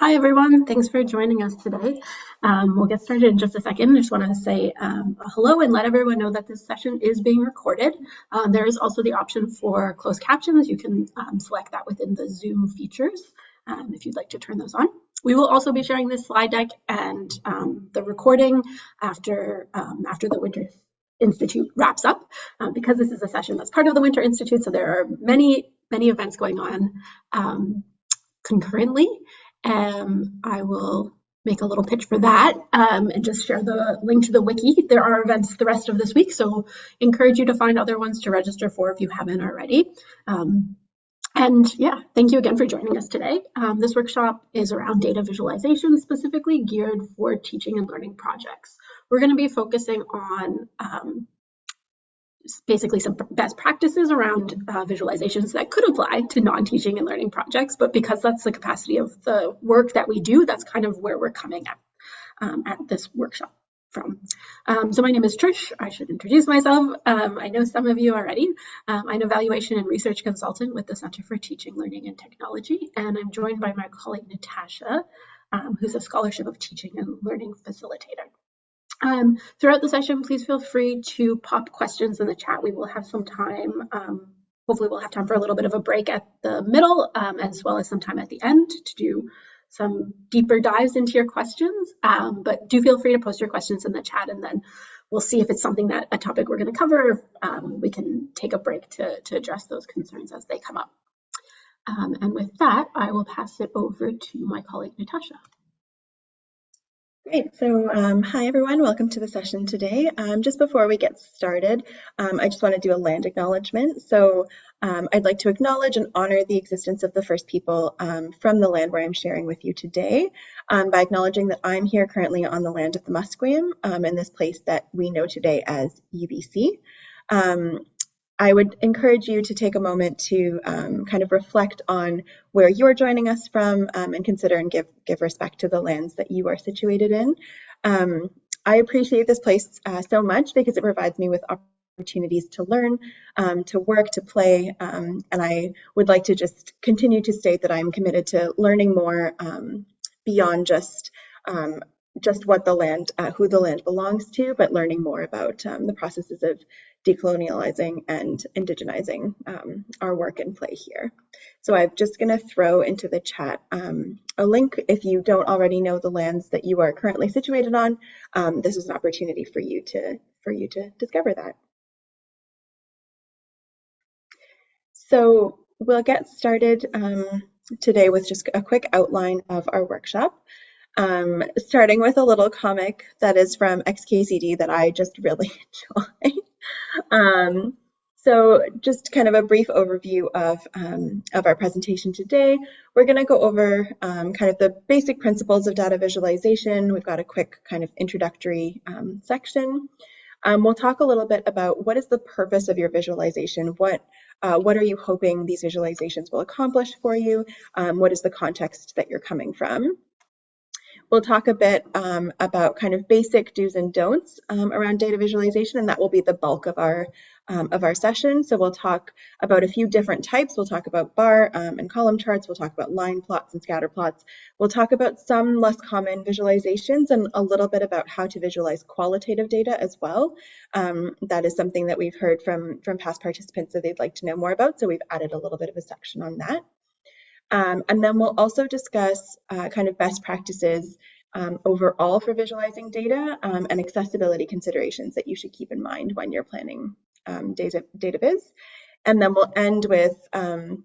Hi, everyone. Thanks for joining us today. Um, we'll get started in just a second. I just want to say um, hello and let everyone know that this session is being recorded. Uh, there is also the option for closed captions. You can um, select that within the Zoom features um, if you'd like to turn those on. We will also be sharing this slide deck and um, the recording after, um, after the Winter Institute wraps up uh, because this is a session that's part of the Winter Institute. So there are many, many events going on concurrently um, I will make a little pitch for that um, and just share the link to the wiki. There are events the rest of this week, so encourage you to find other ones to register for if you haven't already. Um, and yeah, thank you again for joining us today. Um, this workshop is around data visualization, specifically geared for teaching and learning projects. We're going to be focusing on um, basically some best practices around uh, visualizations that could apply to non-teaching and learning projects, but because that's the capacity of the work that we do, that's kind of where we're coming at um, at this workshop from. Um, so my name is Trish. I should introduce myself. Um, I know some of you already. Um, I'm an evaluation and research consultant with the Center for Teaching, Learning and Technology, and I'm joined by my colleague Natasha, um, who's a Scholarship of Teaching and Learning facilitator. Um, throughout the session, please feel free to pop questions in the chat. We will have some time. Um, hopefully we'll have time for a little bit of a break at the middle um, as well as some time at the end to do some deeper dives into your questions. Um, but do feel free to post your questions in the chat and then we'll see if it's something that a topic we're going to cover. Um, we can take a break to, to address those concerns as they come up. Um, and with that, I will pass it over to my colleague, Natasha. Great. So um, hi, everyone. Welcome to the session today. Um, just before we get started, um, I just want to do a land acknowledgement. So um, I'd like to acknowledge and honor the existence of the first people um, from the land where I'm sharing with you today um, by acknowledging that I'm here currently on the land of the Musqueam in this place that we know today as UBC. I would encourage you to take a moment to um, kind of reflect on where you're joining us from um, and consider and give, give respect to the lands that you are situated in. Um, I appreciate this place uh, so much because it provides me with opportunities to learn, um, to work, to play, um, and I would like to just continue to state that I'm committed to learning more um, beyond just just what the land, uh, who the land belongs to, but learning more about um, the processes of decolonializing and indigenizing um, our work and play here. So I'm just going to throw into the chat um, a link if you don't already know the lands that you are currently situated on. Um, this is an opportunity for you to for you to discover that. So we'll get started um, today with just a quick outline of our workshop. Um, starting with a little comic that is from XKCD that I just really enjoy. um, so just kind of a brief overview of, um, of our presentation today. We're going to go over um, kind of the basic principles of data visualization. We've got a quick kind of introductory um, section. Um, we'll talk a little bit about what is the purpose of your visualization, what uh, what are you hoping these visualizations will accomplish for you, um, what is the context that you're coming from. We'll talk a bit um, about kind of basic do's and don'ts um, around data visualization, and that will be the bulk of our um, of our session. So we'll talk about a few different types. We'll talk about bar um, and column charts. We'll talk about line plots and scatter plots. We'll talk about some less common visualizations and a little bit about how to visualize qualitative data as well. Um, that is something that we've heard from, from past participants that they'd like to know more about. So we've added a little bit of a section on that. Um, and then we'll also discuss uh, kind of best practices um, overall for visualizing data um, and accessibility considerations that you should keep in mind when you're planning um, data, data viz. And then we'll end with um,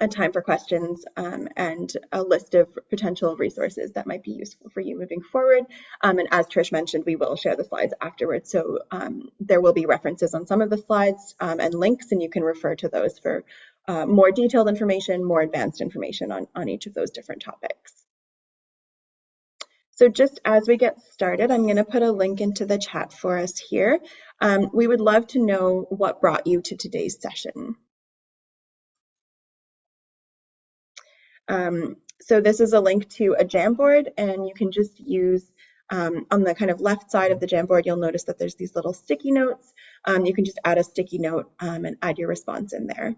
a time for questions um, and a list of potential resources that might be useful for you moving forward. Um, and as Trish mentioned, we will share the slides afterwards. So um, there will be references on some of the slides um, and links, and you can refer to those for uh, more detailed information, more advanced information on, on each of those different topics. So just as we get started, I'm going to put a link into the chat for us here. Um, we would love to know what brought you to today's session. Um, so this is a link to a Jamboard, and you can just use um, on the kind of left side of the Jamboard, you'll notice that there's these little sticky notes. Um, you can just add a sticky note um, and add your response in there.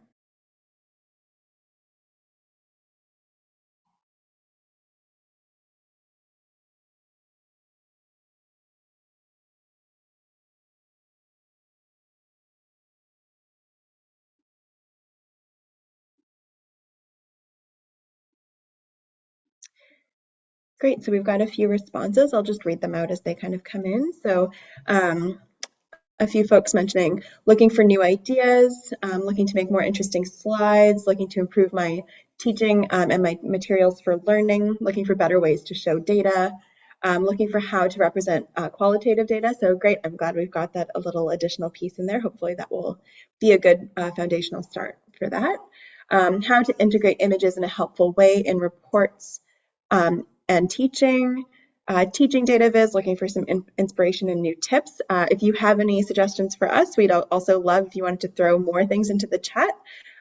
Great, so we've got a few responses. I'll just read them out as they kind of come in. So um, a few folks mentioning looking for new ideas, um, looking to make more interesting slides, looking to improve my teaching um, and my materials for learning, looking for better ways to show data, um, looking for how to represent uh, qualitative data. So great, I'm glad we've got that a little additional piece in there. Hopefully that will be a good uh, foundational start for that. Um, how to integrate images in a helpful way in reports um, and teaching. Uh, teaching data viz, looking for some in inspiration and new tips. Uh, if you have any suggestions for us, we'd also love if you wanted to throw more things into the chat.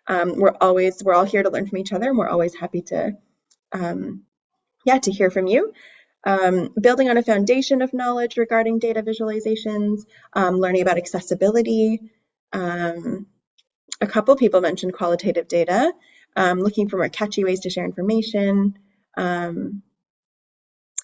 Um, we're always, we're all here to learn from each other and we're always happy to, um, yeah, to hear from you. Um, building on a foundation of knowledge regarding data visualizations, um, learning about accessibility. Um, a couple people mentioned qualitative data, um, looking for more catchy ways to share information. Um,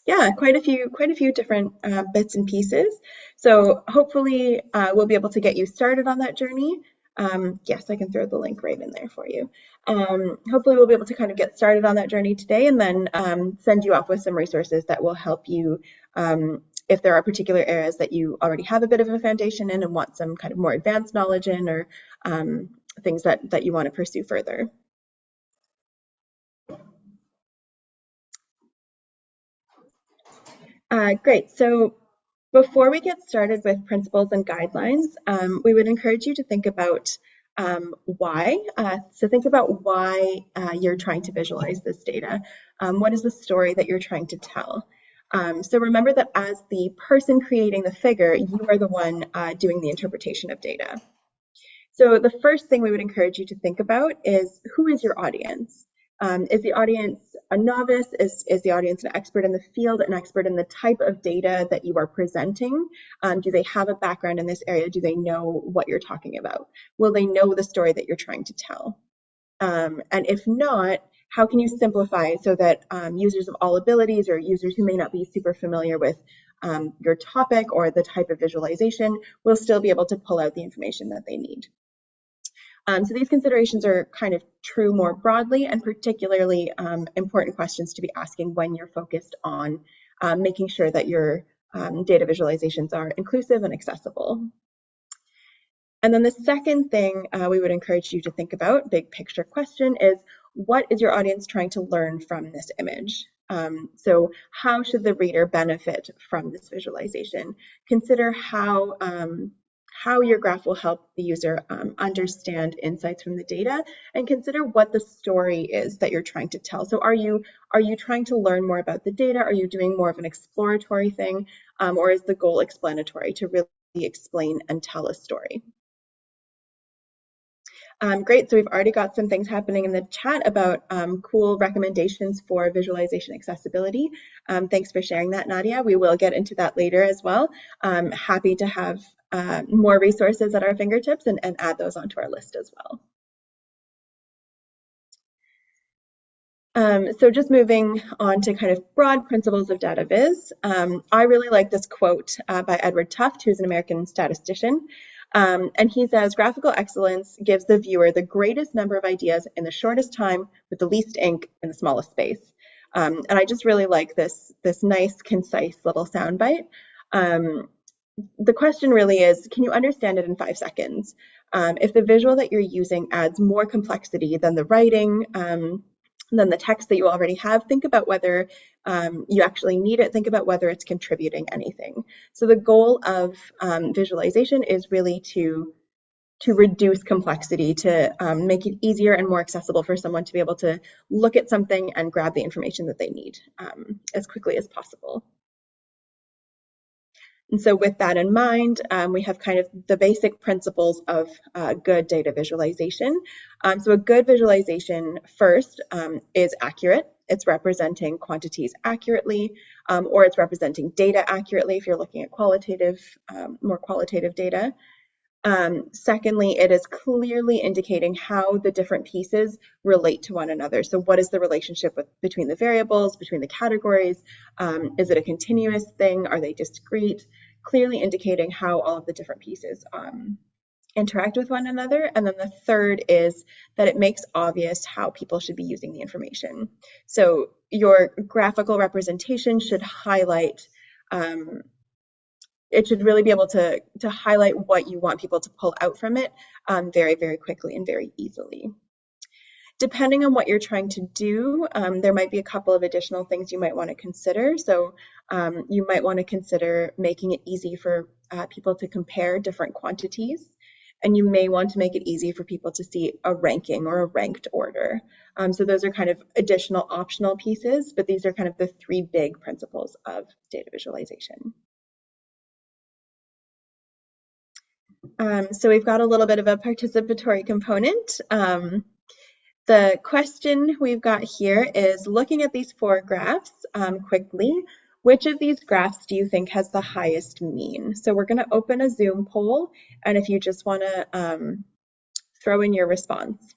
yeah, quite a few, quite a few different uh, bits and pieces. So hopefully uh, we'll be able to get you started on that journey. Um, yes, I can throw the link right in there for you. Um, hopefully we'll be able to kind of get started on that journey today and then um, send you off with some resources that will help you um, if there are particular areas that you already have a bit of a foundation in and want some kind of more advanced knowledge in or um, things that, that you want to pursue further. Uh, great. So before we get started with principles and guidelines, um, we would encourage you to think about um, why. Uh, so think about why uh, you're trying to visualize this data. Um, what is the story that you're trying to tell? Um, so remember that as the person creating the figure, you are the one uh, doing the interpretation of data. So the first thing we would encourage you to think about is who is your audience? Um, is the audience a novice? Is, is the audience an expert in the field, an expert in the type of data that you are presenting? Um, do they have a background in this area? Do they know what you're talking about? Will they know the story that you're trying to tell? Um, and if not, how can you simplify so that um, users of all abilities or users who may not be super familiar with um, your topic or the type of visualization will still be able to pull out the information that they need? Um, so these considerations are kind of true more broadly and particularly um, important questions to be asking when you're focused on um, making sure that your um, data visualizations are inclusive and accessible. And then the second thing uh, we would encourage you to think about, big picture question, is what is your audience trying to learn from this image? Um, so how should the reader benefit from this visualization? Consider how um, how your graph will help the user um, understand insights from the data and consider what the story is that you're trying to tell. So are you are you trying to learn more about the data? Are you doing more of an exploratory thing? Um, or is the goal explanatory to really explain and tell a story? Um, great, so we've already got some things happening in the chat about um, cool recommendations for visualization accessibility. Um, thanks for sharing that, Nadia. We will get into that later as well. Um, happy to have uh, more resources at our fingertips and, and add those onto our list as well. Um, so just moving on to kind of broad principles of data viz. Um, I really like this quote uh, by Edward Tufte, who's an American statistician. Um, and he says, graphical excellence gives the viewer the greatest number of ideas in the shortest time with the least ink in the smallest space. Um, and I just really like this, this nice, concise little soundbite. Um, the question really is, can you understand it in five seconds? Um, if the visual that you're using adds more complexity than the writing, um, than the text that you already have, think about whether um, you actually need it. Think about whether it's contributing anything. So the goal of um, visualization is really to to reduce complexity, to um, make it easier and more accessible for someone to be able to look at something and grab the information that they need um, as quickly as possible. And so with that in mind, um, we have kind of the basic principles of uh, good data visualization. Um, so a good visualization first um, is accurate. It's representing quantities accurately, um, or it's representing data accurately if you're looking at qualitative, um, more qualitative data. Um, secondly, it is clearly indicating how the different pieces relate to one another. So what is the relationship with, between the variables, between the categories? Um, is it a continuous thing? Are they discrete? Clearly indicating how all of the different pieces um, interact with one another. And then the third is that it makes obvious how people should be using the information. So your graphical representation should highlight, um, it should really be able to, to highlight what you want people to pull out from it um, very, very quickly and very easily. Depending on what you're trying to do, um, there might be a couple of additional things you might want to consider. So um, you might want to consider making it easy for uh, people to compare different quantities and you may want to make it easy for people to see a ranking or a ranked order. Um, so those are kind of additional optional pieces, but these are kind of the three big principles of data visualization. Um, so we've got a little bit of a participatory component. Um, the question we've got here is looking at these four graphs um, quickly, which of these graphs do you think has the highest mean? So we're going to open a Zoom poll, and if you just want to um, throw in your response.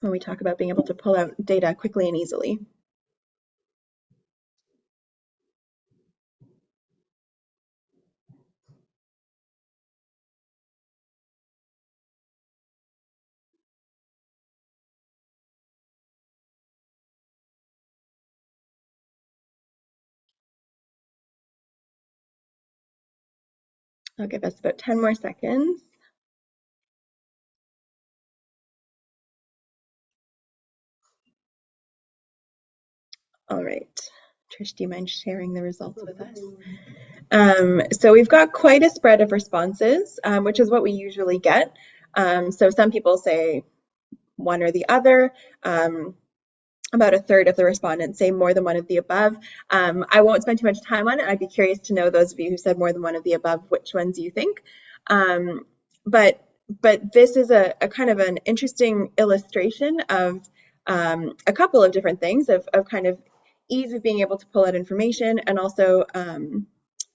When we talk about being able to pull out data quickly and easily. I'll give us about 10 more seconds. All right. Trish, do you mind sharing the results with us? Um, so we've got quite a spread of responses, um, which is what we usually get. Um, so some people say one or the other. Um, about a third of the respondents say more than one of the above. Um, I won't spend too much time on it. I'd be curious to know those of you who said more than one of the above, which ones you think. Um, but but this is a, a, kind of an interesting illustration of um, a couple of different things of, of kind of ease of being able to pull out information and also um,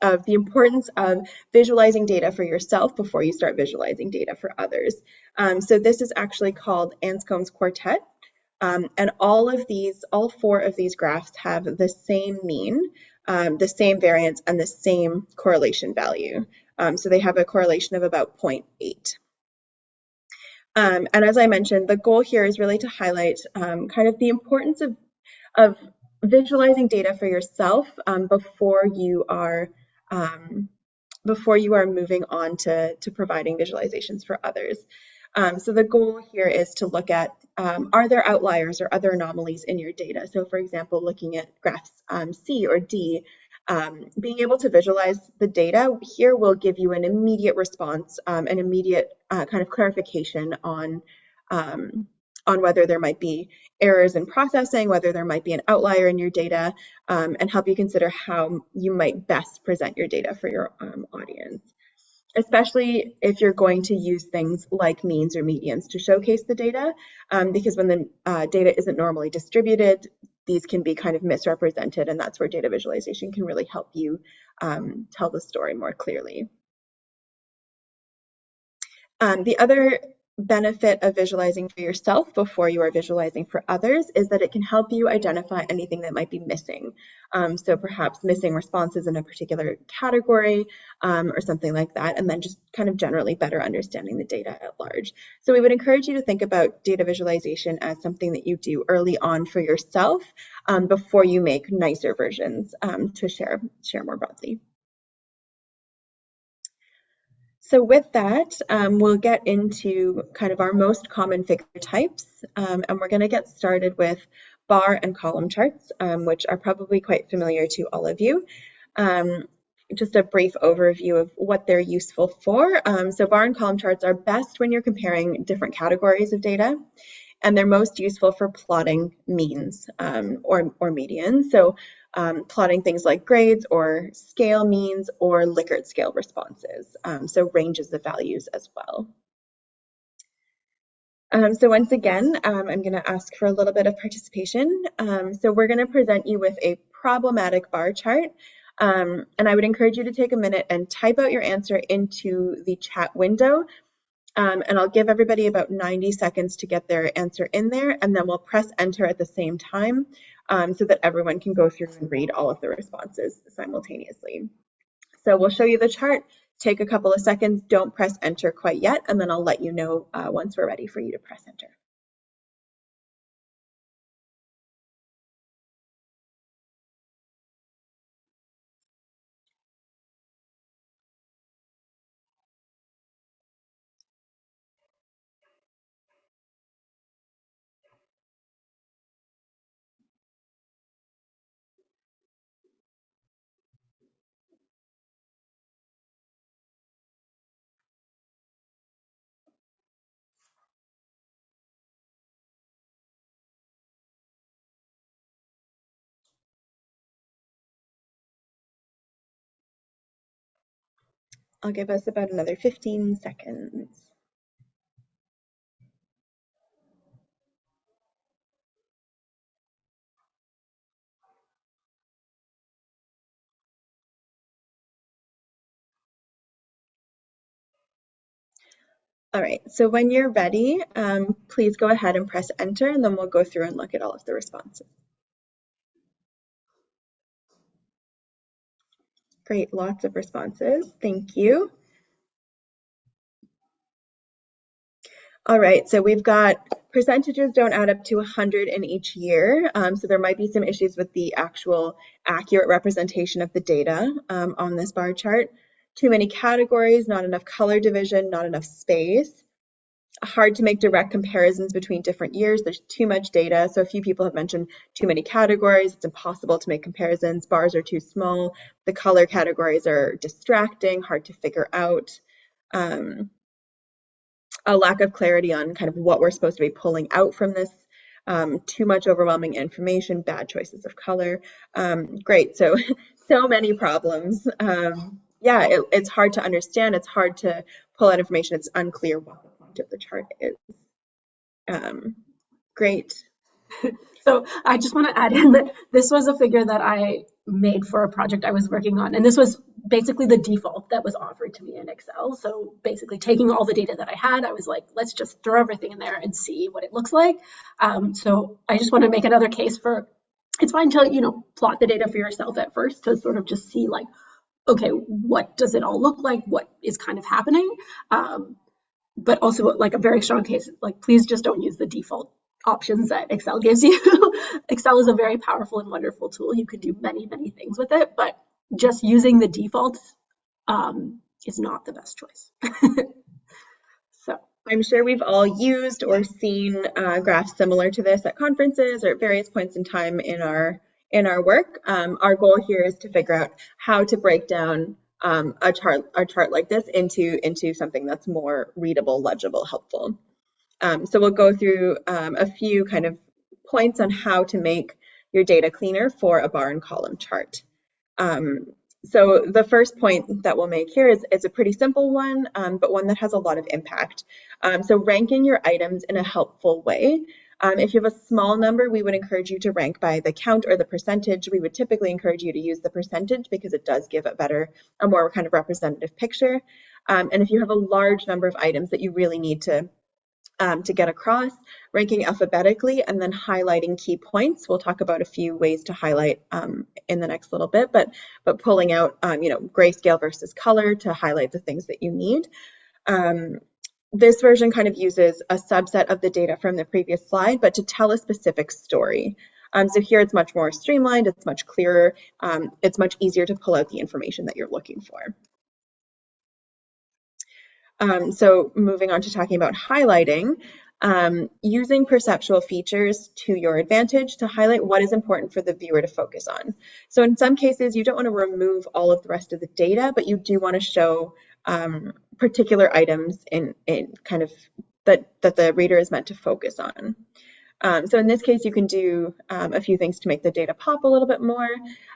of the importance of visualizing data for yourself before you start visualizing data for others. Um, so this is actually called Anscombe's Quartet. Um, and all of these, all four of these graphs have the same mean, um, the same variance, and the same correlation value. Um, so they have a correlation of about 0.8. Um, and as I mentioned, the goal here is really to highlight um, kind of the importance of, of visualizing data for yourself um, before you are before you are moving on to, to providing visualizations for others. Um, so the goal here is to look at um, are there outliers or other anomalies in your data? So for example, looking at graphs um, C or D, um, being able to visualize the data here will give you an immediate response, um, an immediate uh, kind of clarification on, um, on whether there might be errors in processing, whether there might be an outlier in your data, and help you consider how you might best present your data for your audience especially if you're going to use things like means or medians to showcase the data, um, because when the uh, data isn't normally distributed, these can be kind of misrepresented, and that's where data visualization can really help you um, tell the story more clearly. Um, the other benefit of visualizing for yourself before you are visualizing for others is that it can help you identify anything that might be missing. Um, so perhaps missing responses in a particular category um, or something like that, and then just kind of generally better understanding the data at large. So we would encourage you to think about data visualization as something that you do early on for yourself um, before you make nicer versions um, to share, share more broadly. So with that, um, we'll get into kind of our most common figure types, um, and we're going to get started with bar and column charts, um, which are probably quite familiar to all of you. Um, just a brief overview of what they're useful for. Um, so bar and column charts are best when you're comparing different categories of data and they're most useful for plotting means um, or, or medians. So um, plotting things like grades or scale means or Likert scale responses, um, so ranges of values as well. Um, so once again, um, I'm going to ask for a little bit of participation. Um, so we're going to present you with a problematic bar chart. Um, and I would encourage you to take a minute and type out your answer into the chat window. Um, and I'll give everybody about 90 seconds to get their answer in there, and then we'll press enter at the same time. Um, so that everyone can go through and read all of the responses simultaneously. So we'll show you the chart, take a couple of seconds, don't press enter quite yet, and then I'll let you know uh, once we're ready for you to press enter. I'll give us about another 15 seconds. All right, so when you're ready, um, please go ahead and press enter and then we'll go through and look at all of the responses. Great, lots of responses. Thank you. All right, so we've got percentages don't add up to 100 in each year, um, so there might be some issues with the actual accurate representation of the data um, on this bar chart. Too many categories, not enough color division, not enough space. Hard to make direct comparisons between different years. There's too much data. So a few people have mentioned too many categories. It's impossible to make comparisons. Bars are too small. The color categories are distracting, hard to figure out. Um, a lack of clarity on kind of what we're supposed to be pulling out from this. Um, too much overwhelming information, bad choices of color. Um, great, so so many problems. Um, yeah, it, it's hard to understand. It's hard to pull out information. It's unclear of the chart is. Um, great. So I just want to add in that this was a figure that I made for a project I was working on. And this was basically the default that was offered to me in Excel. So basically taking all the data that I had, I was like, let's just throw everything in there and see what it looks like. Um, so I just want to make another case for, it's fine to, you know, plot the data for yourself at first to sort of just see like, okay, what does it all look like? What is kind of happening? Um, but also like a very strong case, like please just don't use the default options that Excel gives you. Excel is a very powerful and wonderful tool. You can do many, many things with it, but just using the defaults um, is not the best choice. so I'm sure we've all used or seen uh, graphs similar to this at conferences or at various points in time in our in our work. Um, our goal here is to figure out how to break down um, a chart a chart like this into into something that's more readable, legible, helpful. Um, so we'll go through um, a few kind of points on how to make your data cleaner for a bar and column chart. Um, so the first point that we'll make here is, is a pretty simple one, um, but one that has a lot of impact. Um, so ranking your items in a helpful way. Um, if you have a small number, we would encourage you to rank by the count or the percentage. We would typically encourage you to use the percentage because it does give a better, a more kind of representative picture. and if you have a large number of items that you really need to um, to get across, ranking alphabetically, and then highlighting key points. We'll talk about a few ways to highlight um, in the next little bit, but, but pulling out, um, you know, grayscale versus color to highlight the things that you need. Um, this version kind of uses a subset of the data from the previous slide, but to tell a specific story. Um, so here it's much more streamlined, it's much clearer, um, it's much easier to pull out the information that you're looking for. Um, so moving on to talking about highlighting, um, using perceptual features to your advantage to highlight what is important for the viewer to focus on. So in some cases, you don't want to remove all of the rest of the data, but you do want to show um, particular items in, in kind of that, that the reader is meant to focus on. Um, so in this case, you can do um, a few things to make the data pop a little bit more.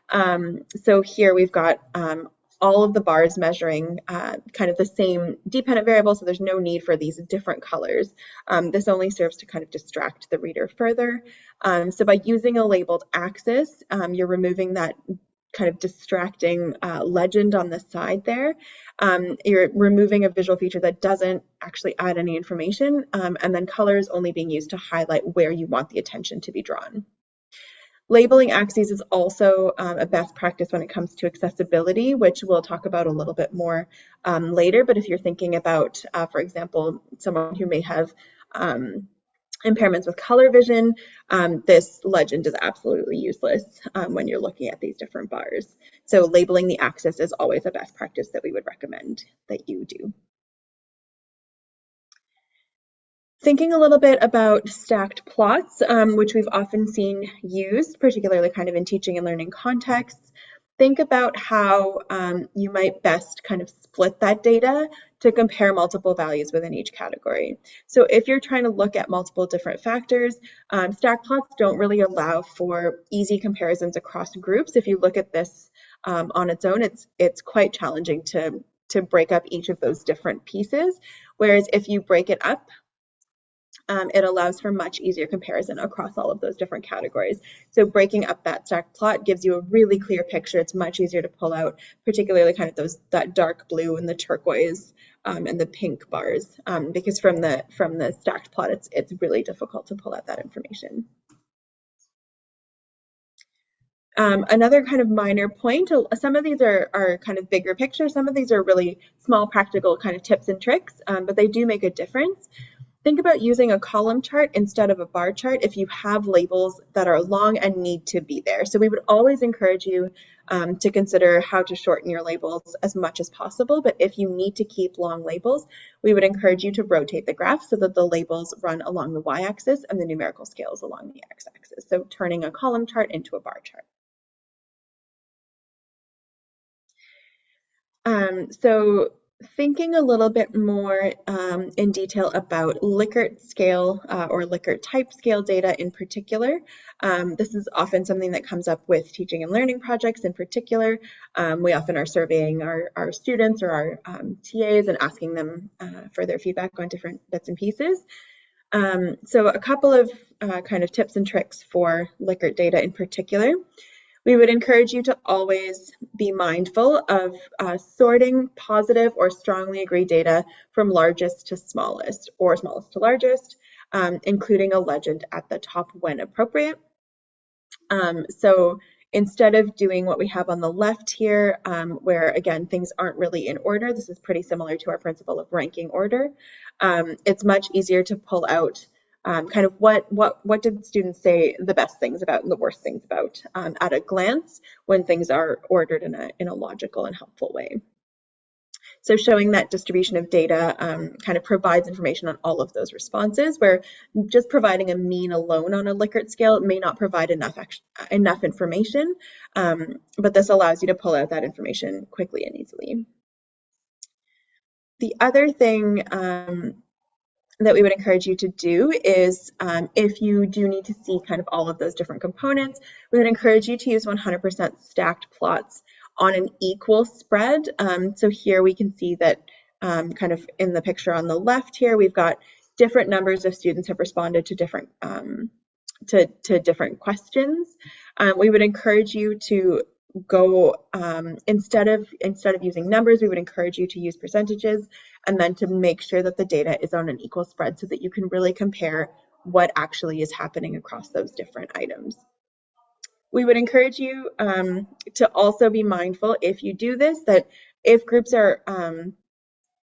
Um, so here we've got um, all of the bars measuring uh, kind of the same dependent variable, so there's no need for these different colors. Um, this only serves to kind of distract the reader further. Um, so by using a labeled axis, um, you're removing that kind of distracting uh, legend on the side there. Um, you're removing a visual feature that doesn't actually add any information, um, and then colors only being used to highlight where you want the attention to be drawn. Labeling axes is also um, a best practice when it comes to accessibility, which we'll talk about a little bit more um, later. But if you're thinking about, uh, for example, someone who may have um, impairments with color vision, um, this legend is absolutely useless um, when you're looking at these different bars. So labeling the axis is always a best practice that we would recommend that you do. Thinking a little bit about stacked plots, um, which we've often seen used, particularly kind of in teaching and learning contexts, think about how um, you might best kind of split that data to compare multiple values within each category. So if you're trying to look at multiple different factors, um, stack plots don't really allow for easy comparisons across groups. If you look at this um, on its own, it's, it's quite challenging to, to break up each of those different pieces. Whereas if you break it up um, it allows for much easier comparison across all of those different categories. So breaking up that stack plot gives you a really clear picture. It's much easier to pull out, particularly kind of those that dark blue and the turquoise um, and the pink bars, um, because from the from the stacked plot, it's it's really difficult to pull out that information. Um, another kind of minor point, uh, some of these are, are kind of bigger picture, some of these are really small practical kind of tips and tricks, um, but they do make a difference. Think about using a column chart instead of a bar chart if you have labels that are long and need to be there. So we would always encourage you um, to consider how to shorten your labels as much as possible. But if you need to keep long labels, we would encourage you to rotate the graph so that the labels run along the y-axis and the numerical scales along the x-axis. So turning a column chart into a bar chart. Um, so thinking a little bit more um, in detail about Likert scale uh, or Likert type scale data in particular. Um, this is often something that comes up with teaching and learning projects in particular. Um, we often are surveying our, our students or our um, TAs and asking them uh, for their feedback on different bits and pieces. Um, so a couple of uh, kind of tips and tricks for Likert data in particular. We would encourage you to always be mindful of uh, sorting positive or strongly agreed data from largest to smallest or smallest to largest, um, including a legend at the top when appropriate. Um, so instead of doing what we have on the left here, um, where again, things aren't really in order, this is pretty similar to our principle of ranking order. Um, it's much easier to pull out um, kind of what what what did students say the best things about and the worst things about um, at a glance when things are ordered in a in a logical and helpful way. So showing that distribution of data um, kind of provides information on all of those responses, where just providing a mean alone on a Likert scale may not provide enough enough information, um, but this allows you to pull out that information quickly and easily. The other thing um, that we would encourage you to do is um, if you do need to see kind of all of those different components, we would encourage you to use 100% stacked plots on an equal spread. Um, so here we can see that um, kind of in the picture on the left here, we've got different numbers of students have responded to different um, to, to different questions. Um, we would encourage you to go um, instead of instead of using numbers, we would encourage you to use percentages and then to make sure that the data is on an equal spread so that you can really compare what actually is happening across those different items. We would encourage you um, to also be mindful if you do this that if groups are um,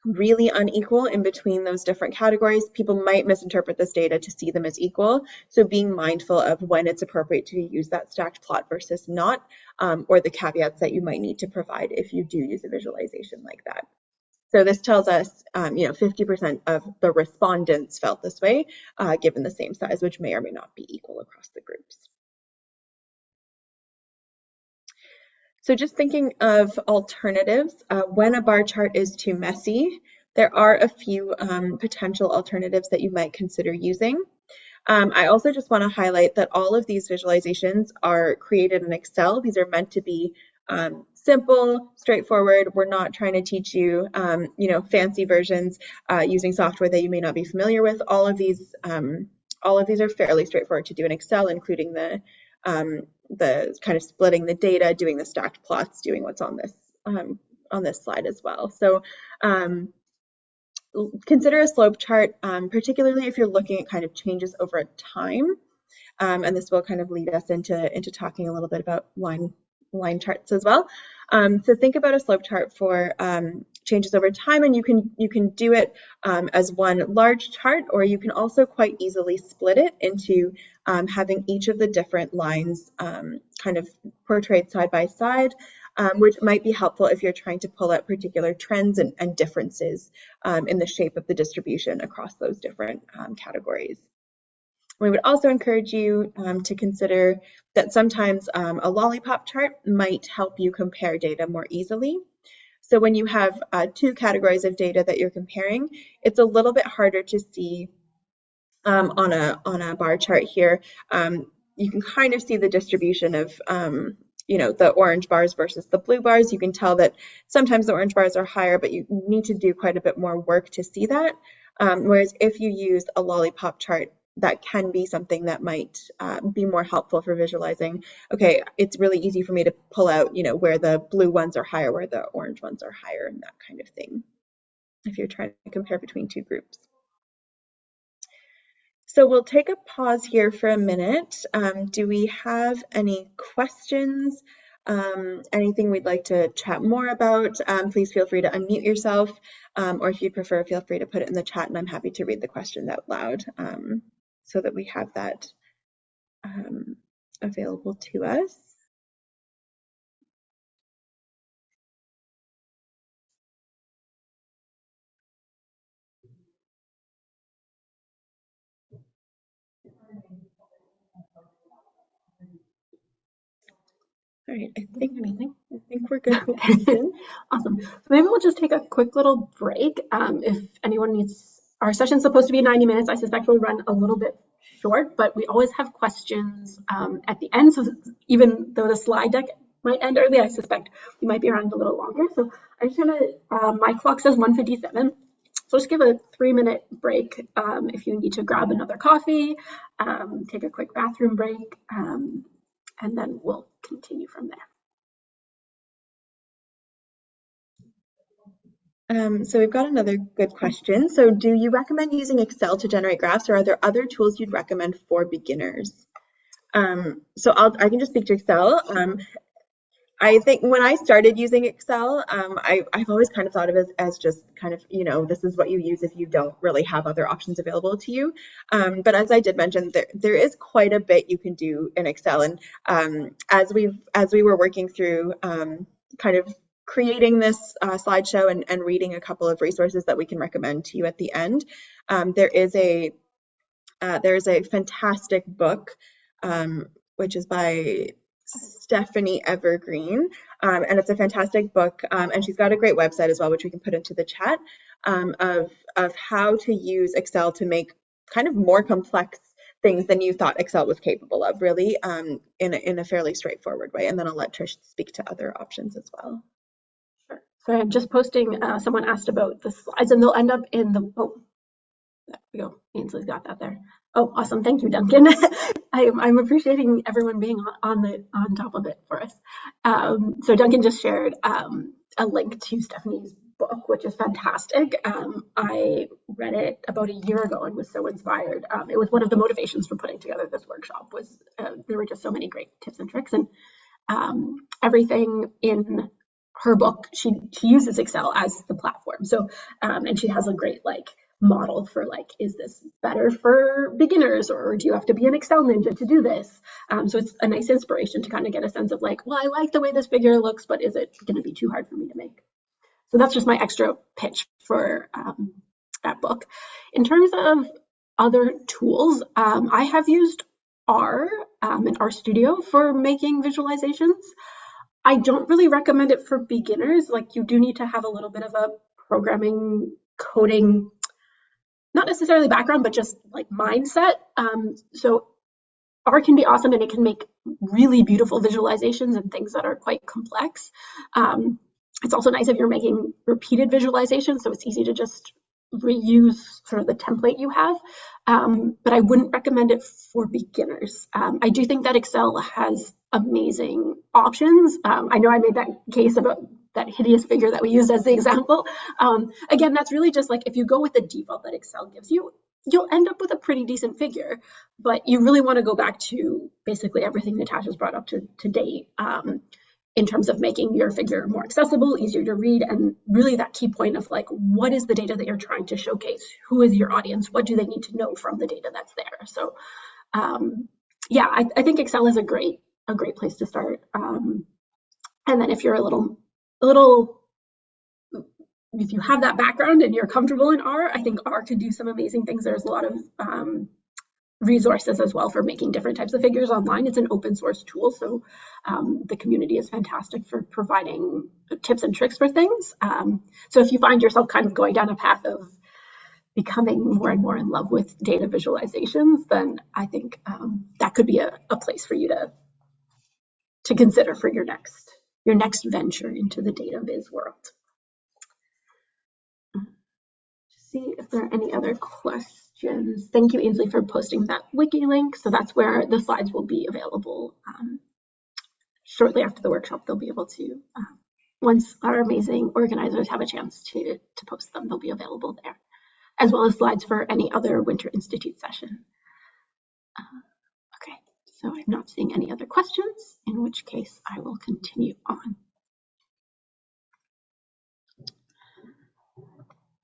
really unequal in between those different categories, people might misinterpret this data to see them as equal. So being mindful of when it's appropriate to use that stacked plot versus not, um, or the caveats that you might need to provide if you do use a visualization like that. So this tells us, um, you know, 50% of the respondents felt this way, uh, given the same size, which may or may not be equal across the groups. So just thinking of alternatives, uh, when a bar chart is too messy, there are a few um, potential alternatives that you might consider using. Um, I also just want to highlight that all of these visualizations are created in Excel. These are meant to be um, simple, straightforward. We're not trying to teach you, um, you know, fancy versions uh, using software that you may not be familiar with. All of these, um, all of these are fairly straightforward to do in Excel, including the um, the kind of splitting the data, doing the stacked plots, doing what's on this um, on this slide as well. So um, consider a slope chart, um, particularly if you're looking at kind of changes over time. Um, and this will kind of lead us into, into talking a little bit about line, line charts as well. Um, so think about a slope chart for changes over time and you can you can do it um, as one large chart or you can also quite easily split it into um, having each of the different lines um, kind of portrayed side by side um, which might be helpful if you're trying to pull out particular trends and, and differences um, in the shape of the distribution across those different um, categories. We would also encourage you um, to consider that sometimes um, a lollipop chart might help you compare data more easily. So when you have uh, two categories of data that you're comparing, it's a little bit harder to see um, on a on a bar chart here. Um, you can kind of see the distribution of um, you know the orange bars versus the blue bars. You can tell that sometimes the orange bars are higher, but you need to do quite a bit more work to see that. Um, whereas if you use a lollipop chart, that can be something that might uh, be more helpful for visualizing. Okay, it's really easy for me to pull out, you know, where the blue ones are higher, where the orange ones are higher, and that kind of thing, if you're trying to compare between two groups. So we'll take a pause here for a minute. Um, do we have any questions? Um, anything we'd like to chat more about, um, please feel free to unmute yourself, um, or if you prefer, feel free to put it in the chat and I'm happy to read the questions out loud. So that we have that um, available to us. All right, I think anything. I think we're good. awesome. So maybe we'll just take a quick little break. Um, if anyone needs our session's supposed to be 90 minutes. I suspect we'll run a little bit short, but we always have questions um, at the end. So even though the slide deck might end early, I suspect we might be around a little longer. So I'm just gonna, uh, my clock says 157. So just give a three minute break um, if you need to grab another coffee, um, take a quick bathroom break, um, and then we'll continue from there. Um, so we've got another good question. So do you recommend using Excel to generate graphs or are there other tools you'd recommend for beginners? Um, so I'll, I can just speak to Excel. Um, I think when I started using Excel, um, I, have always kind of thought of it as, as, just kind of, you know, this is what you use if you don't really have other options available to you. Um, but as I did mention, there, there is quite a bit you can do in Excel. And um, as we've as we were working through kind of creating this uh, slideshow and, and, reading a couple of resources that we can recommend to you at the end. Um, there is a uh, there is a fantastic book um, which is by Stephanie Evergreen, um, and it's a fantastic book. Um, and she's got a great website as well, which we can put into the chat um, of of how to use Excel to make kind of more complex things than you thought Excel was capable of, really, um, in a, in a fairly straightforward way. And then I'll let Trish speak to other options as well. Sorry, I'm just posting, uh, someone asked about the slides and they'll end up in the, oh, there we go. Ainsley's got that there. Oh, awesome. Thank you, Duncan. I, am appreciating everyone being on, on, the on top of it for us. Um, so Duncan just shared um, a link to Stephanie's book, which is fantastic. Um, I read it about a year ago and was so inspired. Um, it was one of the motivations for putting together this workshop was uh, there were just so many great tips and tricks and um, everything in her book, she she uses Excel as the platform. So um, and she has a great like model for like, is this better for beginners or do you have to be an Excel ninja to do this? Um, so it's a nice inspiration to kind of get a sense of like, well, I like the way this figure looks, but is it going to be too hard for me to make? So that's just my extra pitch for um, that book. In terms of other tools, um, I have used R um, and RStudio for making visualizations. I don't really recommend it for beginners. Like you do need to have a little bit of a programming coding, not necessarily background, but just like mindset. Um, so R can be awesome and it can make really beautiful visualizations and things that are quite complex. Um, it's also nice if you're making repeated visualizations, so it's easy to just reuse sort of the template you have, um, but I wouldn't recommend it for beginners. Um, I do think that Excel has amazing options. Um, I know I made that case about that hideous figure that we used as the example. Um, again, that's really just like if you go with the default that Excel gives you, you'll end up with a pretty decent figure, but you really want to go back to basically everything Natasha's brought up to, to date um, in terms of making your figure more accessible, easier to read, and really that key point of like, what is the data that you're trying to showcase? Who is your audience? What do they need to know from the data that's there? So um, yeah, I, I, think Excel is a great, a great place to start. Um, and then if you're a little, a little if you have that background and you're comfortable in R, I think R can do some amazing things. There's a lot of um, resources as well for making different types of figures online. It's an open source tool, so um, the community is fantastic for providing tips and tricks for things. Um, so if you find yourself kind of going down a path of becoming more and more in love with data visualizations, then I think um, that could be a, a place for you to to consider for your next your next venture into the data viz world. see if there are any other questions. Thank you, Ainsley, for posting that wiki link. So that's where the slides will be available um, shortly after the workshop. They'll be able to, uh, once our amazing organizers have a chance to, to post them, they'll be available there, as well as slides for any other Winter Institute session. Uh, okay, so I'm not seeing any other questions, in which case I will continue on.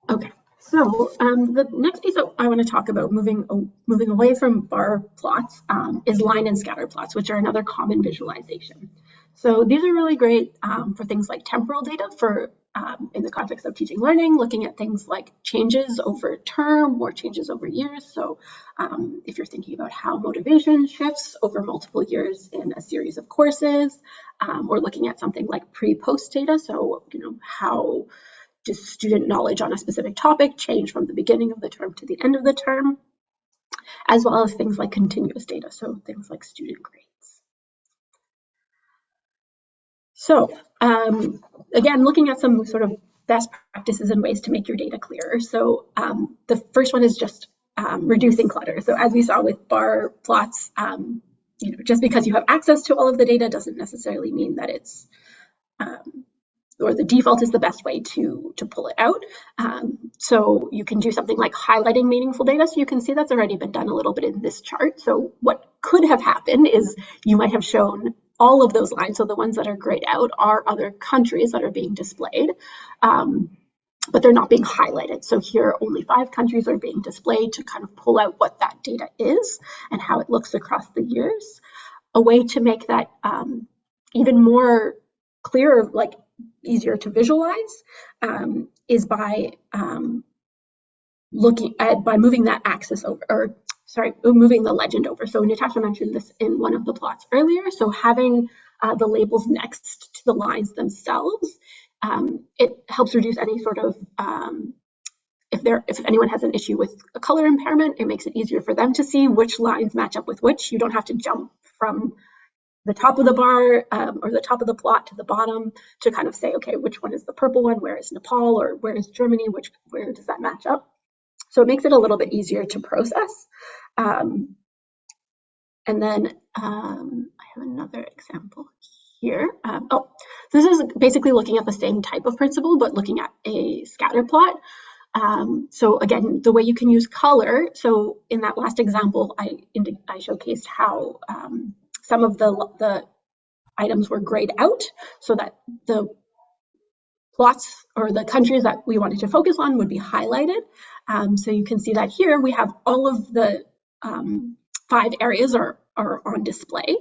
Okay. So um, the next piece I want to talk about moving, moving away from bar plots um, is line and scatter plots, which are another common visualization. So these are really great um, for things like temporal data for um, in the context of teaching learning, looking at things like changes over term or changes over years. So um, if you're thinking about how motivation shifts over multiple years in a series of courses, um, or looking at something like pre-post data, so you know how does student knowledge on a specific topic change from the beginning of the term to the end of the term, as well as things like continuous data, so things like student grades. So um, again, looking at some sort of best practices and ways to make your data clearer. So um, the first one is just um, reducing clutter. So as we saw with bar plots, um, you know, just because you have access to all of the data doesn't necessarily mean that it's um, or the default is the best way to, to pull it out. Um, so you can do something like highlighting meaningful data. So you can see that's already been done a little bit in this chart. So what could have happened is you might have shown all of those lines. So the ones that are grayed out are other countries that are being displayed. Um, but they're not being highlighted. So here only five countries are being displayed to kind of pull out what that data is and how it looks across the years. A way to make that um, even more clear, like easier to visualize um, is by um, looking at by moving that axis over or sorry moving the legend over. So natasha mentioned this in one of the plots earlier. So having uh, the labels next to the lines themselves um, it helps reduce any sort of um, if there if anyone has an issue with a color impairment it makes it easier for them to see which lines match up with which. You don't have to jump from the top of the bar um, or the top of the plot to the bottom to kind of say, okay, which one is the purple one? Where is Nepal or where is Germany? Which where does that match up? So it makes it a little bit easier to process. Um, and then um, I have another example here. Um, oh, this is basically looking at the same type of principle, but looking at a scatter plot. Um, so again, the way you can use color. So in that last example, I, I showcased how um, some of the, the items were grayed out so that the plots or the countries that we wanted to focus on would be highlighted. Um, so you can see that here we have all of the um, five areas are, are on display.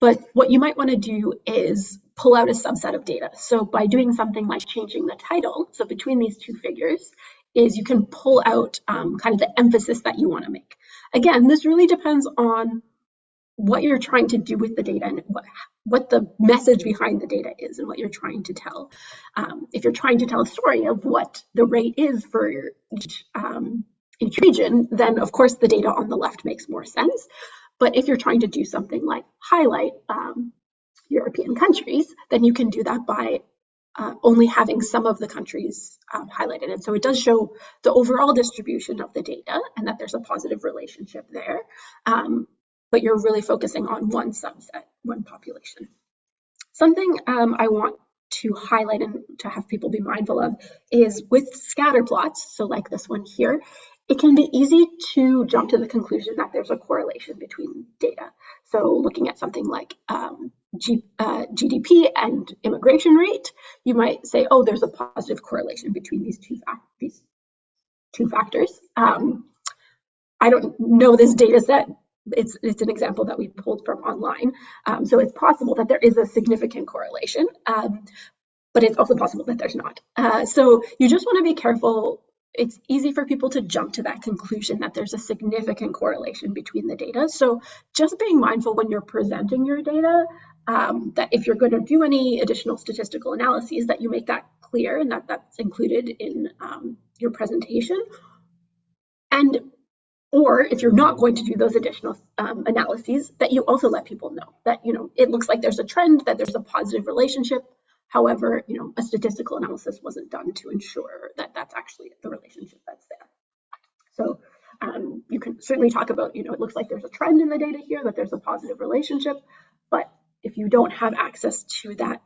But what you might want to do is pull out a subset of data. So by doing something like changing the title, so between these two figures, is you can pull out um, kind of the emphasis that you want to make. Again, this really depends on what you're trying to do with the data and what, what the message behind the data is and what you're trying to tell. Um, if you're trying to tell a story of what the rate is for each, um, each region, then of course the data on the left makes more sense. But if you're trying to do something like highlight um, European countries, then you can do that by uh, only having some of the countries um, highlighted. And so it does show the overall distribution of the data and that there's a positive relationship there. Um, but you're really focusing on one subset, one population. Something um, I want to highlight and to have people be mindful of is with scatter plots, so like this one here, it can be easy to jump to the conclusion that there's a correlation between data. So looking at something like um, G, uh, GDP and immigration rate, you might say, oh, there's a positive correlation between these two, these two factors. Um, I don't know this data set. It's, it's an example that we pulled from online. Um, so it's possible that there is a significant correlation, um, but it's also possible that there's not. Uh, so you just want to be careful it's easy for people to jump to that conclusion that there's a significant correlation between the data. So just being mindful when you're presenting your data um, that if you're going to do any additional statistical analyses that you make that clear and that that's included in um, your presentation. And or if you're not going to do those additional um, analyses, that you also let people know that, you know, it looks like there's a trend, that there's a positive relationship. However, you know, a statistical analysis wasn't done to ensure that that's actually the relationship that's there. So um, you can certainly talk about, you know, it looks like there's a trend in the data here, that there's a positive relationship, but if you don't have access to that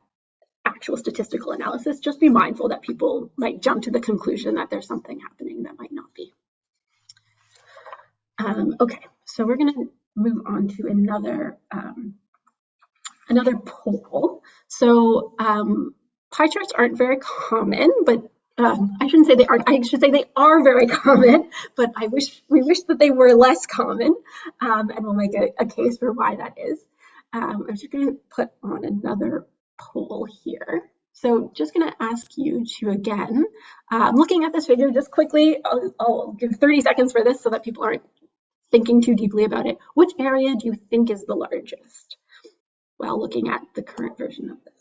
actual statistical analysis, just be mindful that people might jump to the conclusion that there's something happening that might not be. Um, okay, so we're going to move on to another um, another poll. So um, pie charts aren't very common, but um, I shouldn't say they aren't. I should say they are very common, but I wish we wish that they were less common, um, and we'll make a, a, case for why that is. Um, I'm just going to put on another poll here. So just going to ask you to again, uh, looking at this figure just quickly, I'll, I'll, give 30 seconds for this so that people aren't thinking too deeply about it. Which area do you think is the largest while looking at the current version of this?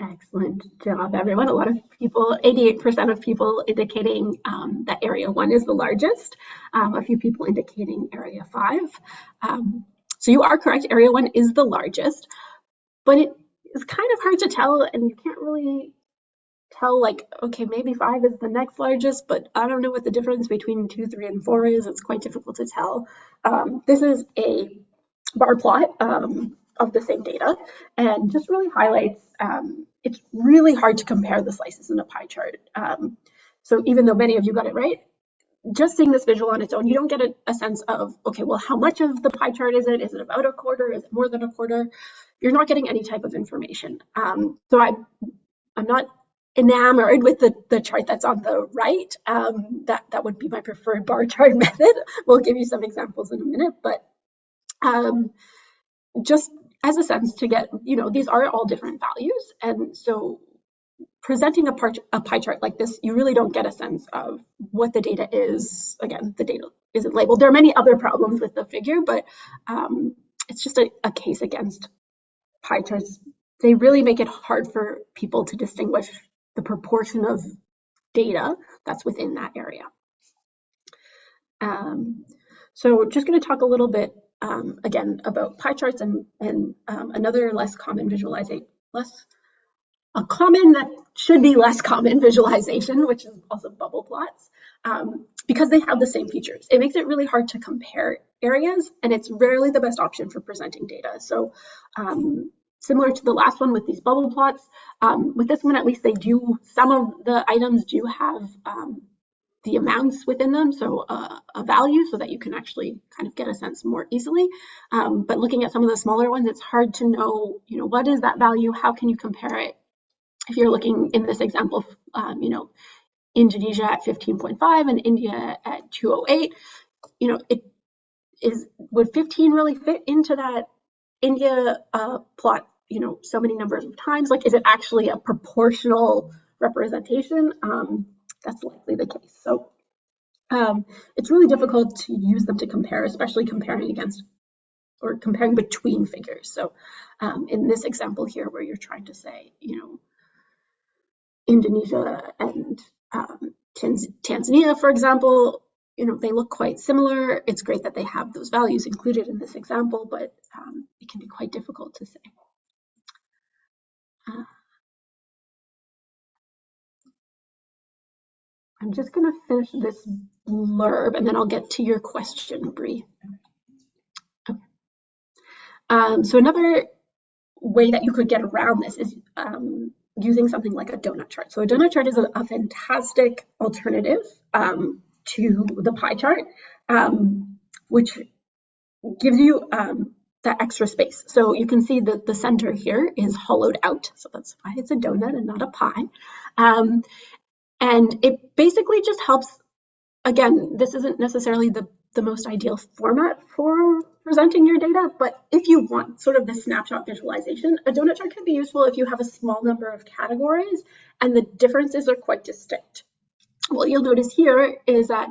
Excellent job, everyone. A lot of people, 88% of people indicating um, that area one is the largest, um, a few people indicating area five. Um, so you are correct, area one is the largest, but it is kind of hard to tell and you can't really tell like, okay, maybe five is the next largest, but I don't know what the difference between two, three, and four is. It's quite difficult to tell. Um, this is a bar plot um, of the same data and just really highlights um, it's really hard to compare the slices in a pie chart. Um, so even though many of you got it right, just seeing this visual on its own, you don't get a, a, sense of, okay, well, how much of the pie chart is it? Is it about a quarter? Is it more than a quarter? You're not getting any type of information. Um, so I, I'm not enamored with the, the chart that's on the right. Um, that, that would be my preferred bar chart method. We'll give you some examples in a minute, but um, just as a sense to get, you know, these are all different values. And so presenting a, part, a pie chart like this, you really don't get a sense of what the data is. Again, the data isn't labeled. There are many other problems with the figure, but um, it's just a, a case against pie charts. They really make it hard for people to distinguish the proportion of data that's within that area. Um, so just going to talk a little bit um, again, about pie charts and, and um, another less common visualization, less, a common that should be less common visualization, which is also bubble plots, um, because they have the same features. It makes it really hard to compare areas, and it's rarely the best option for presenting data. So um, similar to the last one with these bubble plots, um, with this one, at least they do, some of the items do have um, the amounts within them, so uh, a value so that you can actually kind of get a sense more easily. Um, but looking at some of the smaller ones, it's hard to know, you know, what is that value? How can you compare it? If you're looking in this example, um, you know, Indonesia at 15.5 and India at 208, you know, it is, would 15 really fit into that India uh, plot, you know, so many numbers of times? Like, is it actually a proportional representation? Um, that's likely the case. So um, it's really difficult to use them to compare, especially comparing against or comparing between figures. So um, in this example here, where you're trying to say, you know, Indonesia and um, Tanz- Tanzania, for example, you know, they look quite similar. It's great that they have those values included in this example, but um, it can be quite difficult to say. Uh, I'm just going to finish this blurb and then I'll get to your question, Bree. Um, so another way that you could get around this is um, using something like a donut chart. So a donut chart is a, a fantastic alternative um, to the pie chart, um, which gives you um, that extra space. So you can see that the center here is hollowed out. So that's why it's a donut and not a pie. Um, and it basically just helps, again, this isn't necessarily the, the most ideal format for presenting your data, but if you want sort of the snapshot visualization, a donut chart can be useful if you have a small number of categories and the differences are quite distinct. What you'll notice here is that,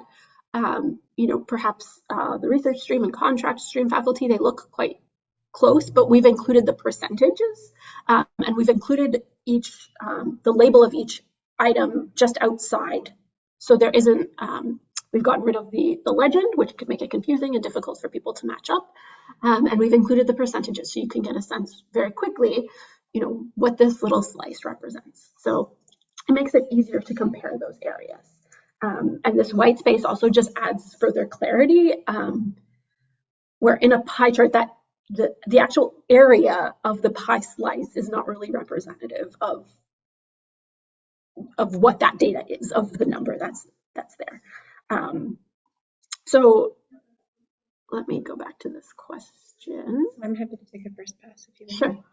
um, you know, perhaps uh, the research stream and contract stream faculty, they look quite close, but we've included the percentages um, and we've included each, um, the label of each item just outside. So there isn't, um, we've gotten rid of the, the legend, which could make it confusing and difficult for people to match up. Um, and we've included the percentages so you can get a sense very quickly, you know, what this little slice represents. So it makes it easier to compare those areas. Um, and this white space also just adds further clarity um, where in a pie chart that the, the actual area of the pie slice is not really representative of of what that data is, of the number that's that's there. Um, so let me go back to this question. I'm happy to take a first pass if you want. Sure.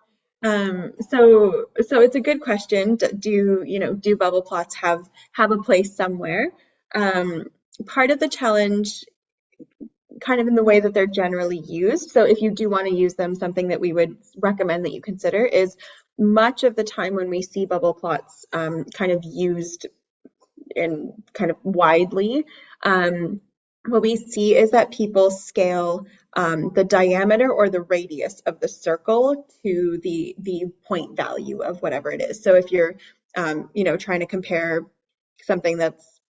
Um, so, so it's a good question. Do you know do bubble plots have have a place somewhere? Um, part of the challenge, kind of in the way that they're generally used. So, if you do want to use them, something that we would recommend that you consider is much of the time when we see bubble plots um, kind of used and kind of widely, um, what we see is that people scale um, the diameter or the radius of the circle to the the point value of whatever it is. So if you're um, you know trying to compare something that's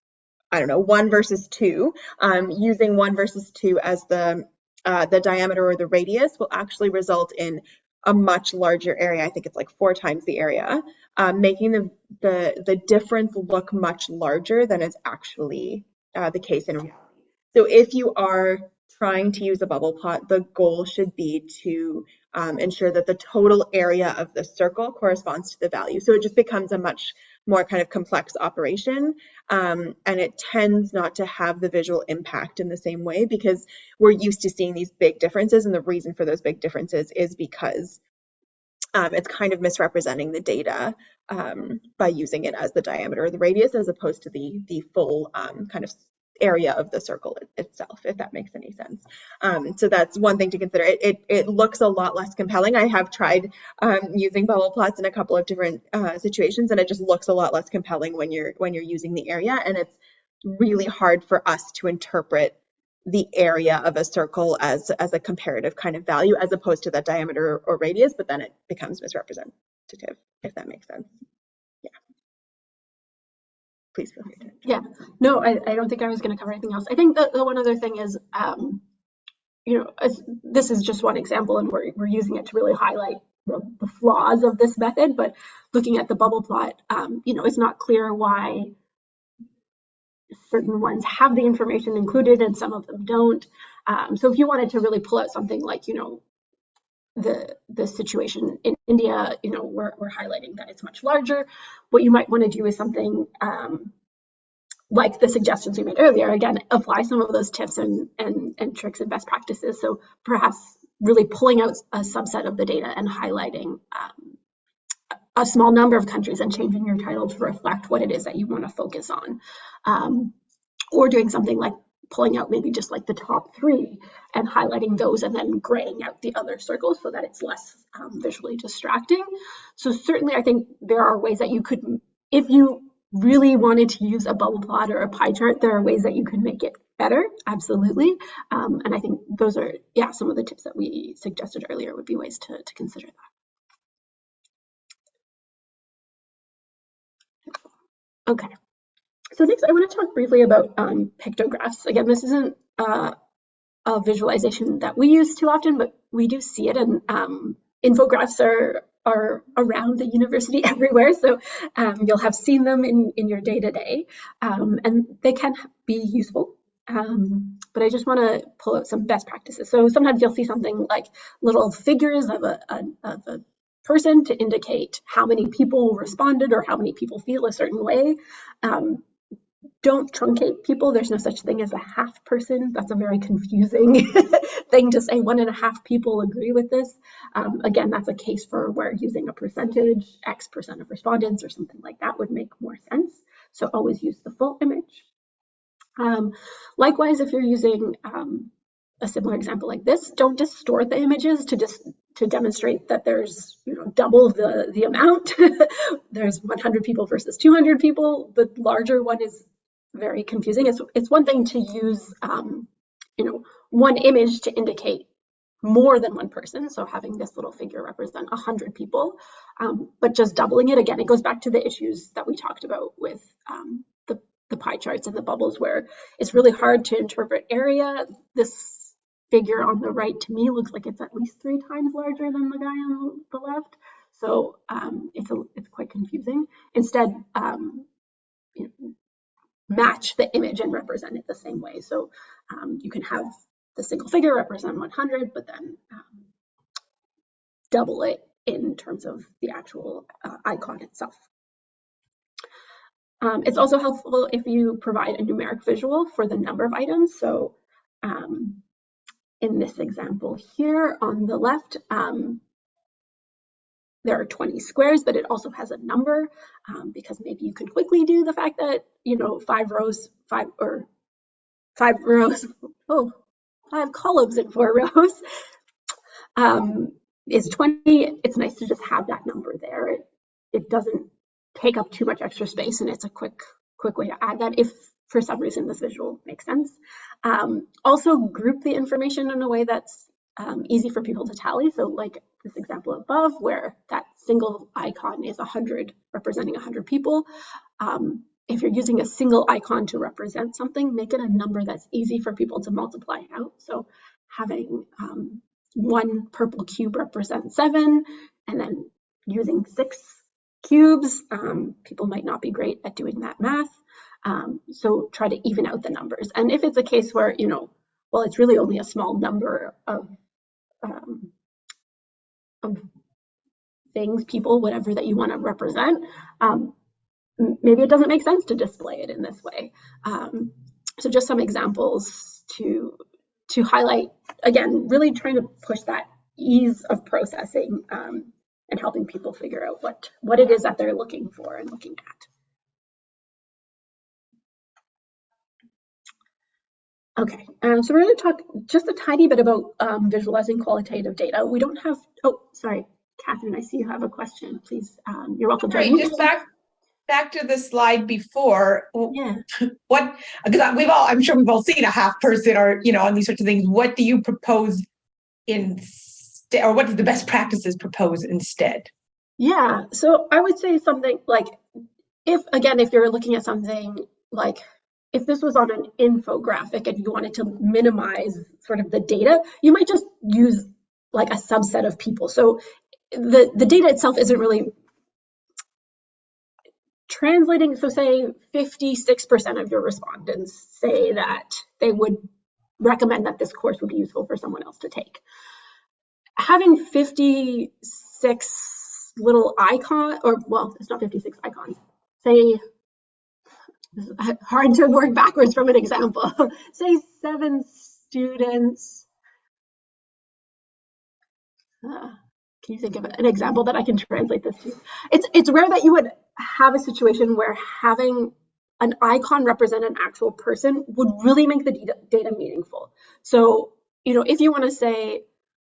I don't know one versus two, um, using one versus two as the uh, the diameter or the radius will actually result in a much larger area. I think it's like four times the area, um, making the, the, the difference look much larger than is actually uh, the case in reality. So if you are trying to use a bubble plot, the goal should be to um, ensure that the total area of the circle corresponds to the value. So it just becomes a much more kind of complex operation. Um, and it tends not to have the visual impact in the same way because we're used to seeing these big differences. And the reason for those big differences is because um, it's kind of misrepresenting the data um, by using it as the diameter the radius as opposed to the the full um, kind of area of the circle itself, if that makes any sense. Um, so that's one thing to consider. It, it, it, looks a lot less compelling. I have tried um, using bubble plots in a couple of different uh, situations, and it just looks a lot less compelling when you're when you're using the area, and it's really hard for us to interpret the area of a circle as as a comparative kind of value as opposed to that diameter or radius, but then it becomes misrepresentative, if that makes sense please feel free to. Yeah, no, I, I don't think I was going to cover anything else. I think the, the one other thing is, um, you know, this is just one example and we're, we're using it to really highlight the, the flaws of this method, but looking at the bubble plot, um, you know, it's not clear why certain ones have the information included and some of them don't. Um, so if you wanted to really pull out something like, you know, the the situation in India, you know, we're, we're highlighting that it's much larger. What you might want to do is something um, like the suggestions we made earlier. Again, apply some of those tips and, and, and tricks and best practices. So perhaps really pulling out a subset of the data and highlighting um, a small number of countries and changing your title to reflect what it is that you want to focus on. Um, or doing something like pulling out maybe just like the top three and highlighting those and then graying out the other circles so that it's less um, visually distracting. So certainly I think there are ways that you could, if you really wanted to use a bubble plot or a pie chart, there are ways that you could make it better, absolutely. Um, and I think those are, yeah, some of the tips that we suggested earlier would be ways to, to consider that. Okay. So next I want to talk briefly about um, pictographs. Again, this isn't uh, a visualization that we use too often, but we do see it and um, infographics are are around the university everywhere. So um, you'll have seen them in, in your day-to-day um, and they can be useful. Um, but I just want to pull out some best practices. So sometimes you'll see something like little figures of a, a, of a person to indicate how many people responded or how many people feel a certain way. Um, don't truncate people. There's no such thing as a half person. That's a very confusing thing to say. One and a half people agree with this. Um, again, that's a case for where using a percentage, X percent of respondents or something like that would make more sense. So always use the full image. Um, likewise, if you're using um, a similar example like this, don't distort the images to just to demonstrate that there's you know double the the amount. there's 100 people versus 200 people. The larger one is very confusing. It's it's one thing to use um, you know one image to indicate more than one person. So having this little figure represent 100 people, um, but just doubling it again, it goes back to the issues that we talked about with um, the, the pie charts and the bubbles where it's really hard to interpret area. This figure on the right to me looks like it's at least three times larger than the guy on the left. So um, it's, a, it's quite confusing. Instead, um, you know, match the image and represent it the same way. So um, you can have the single figure represent 100, but then um, double it in terms of the actual uh, icon itself. Um, it's also helpful if you provide a numeric visual for the number of items. So um, in this example here on the left, um, there are 20 squares, but it also has a number um, because maybe you can quickly do the fact that, you know, five rows, five or five rows, oh, five columns and four rows um, is 20. It's nice to just have that number there. It, it doesn't take up too much extra space and it's a quick, quick way to add that if for some reason this visual makes sense. Um, also group the information in a way that's um, easy for people to tally. So like this example above where that single icon is 100 representing 100 people. Um, if you're using a single icon to represent something, make it a number that's easy for people to multiply out. So having um, one purple cube represent seven, and then using six cubes, um, people might not be great at doing that math. Um, so try to even out the numbers. And if it's a case where, you know, well, it's really only a small number of um, of things, people, whatever that you want to represent, um, maybe it doesn't make sense to display it in this way. Um, so just some examples to to highlight, again, really trying to push that ease of processing um, and helping people figure out what, what it is that they're looking for and looking at. Okay, um, so we're going to talk just a tiny bit about um, visualizing qualitative data. We don't have, oh, sorry, Catherine, I see you have a question. Please, um, you're welcome. Right, just back back to the slide before. Yeah. What because we've all I'm sure we've all seen a half person or you know on these sorts of things. What do you propose instead, or what do the best practices propose instead? Yeah, so I would say something like if again if you're looking at something like if this was on an infographic and you wanted to minimize sort of the data, you might just use like a subset of people. So the, the data itself isn't really translating. So say 56% of your respondents say that they would recommend that this course would be useful for someone else to take. Having 56 little icon, or well, it's not 56 icons, say, hard to work backwards from an example, say seven students, uh, can you think of an example that I can translate this to? It's it's rare that you would have a situation where having an icon represent an actual person would really make the data, data meaningful. So, you know, if you want to say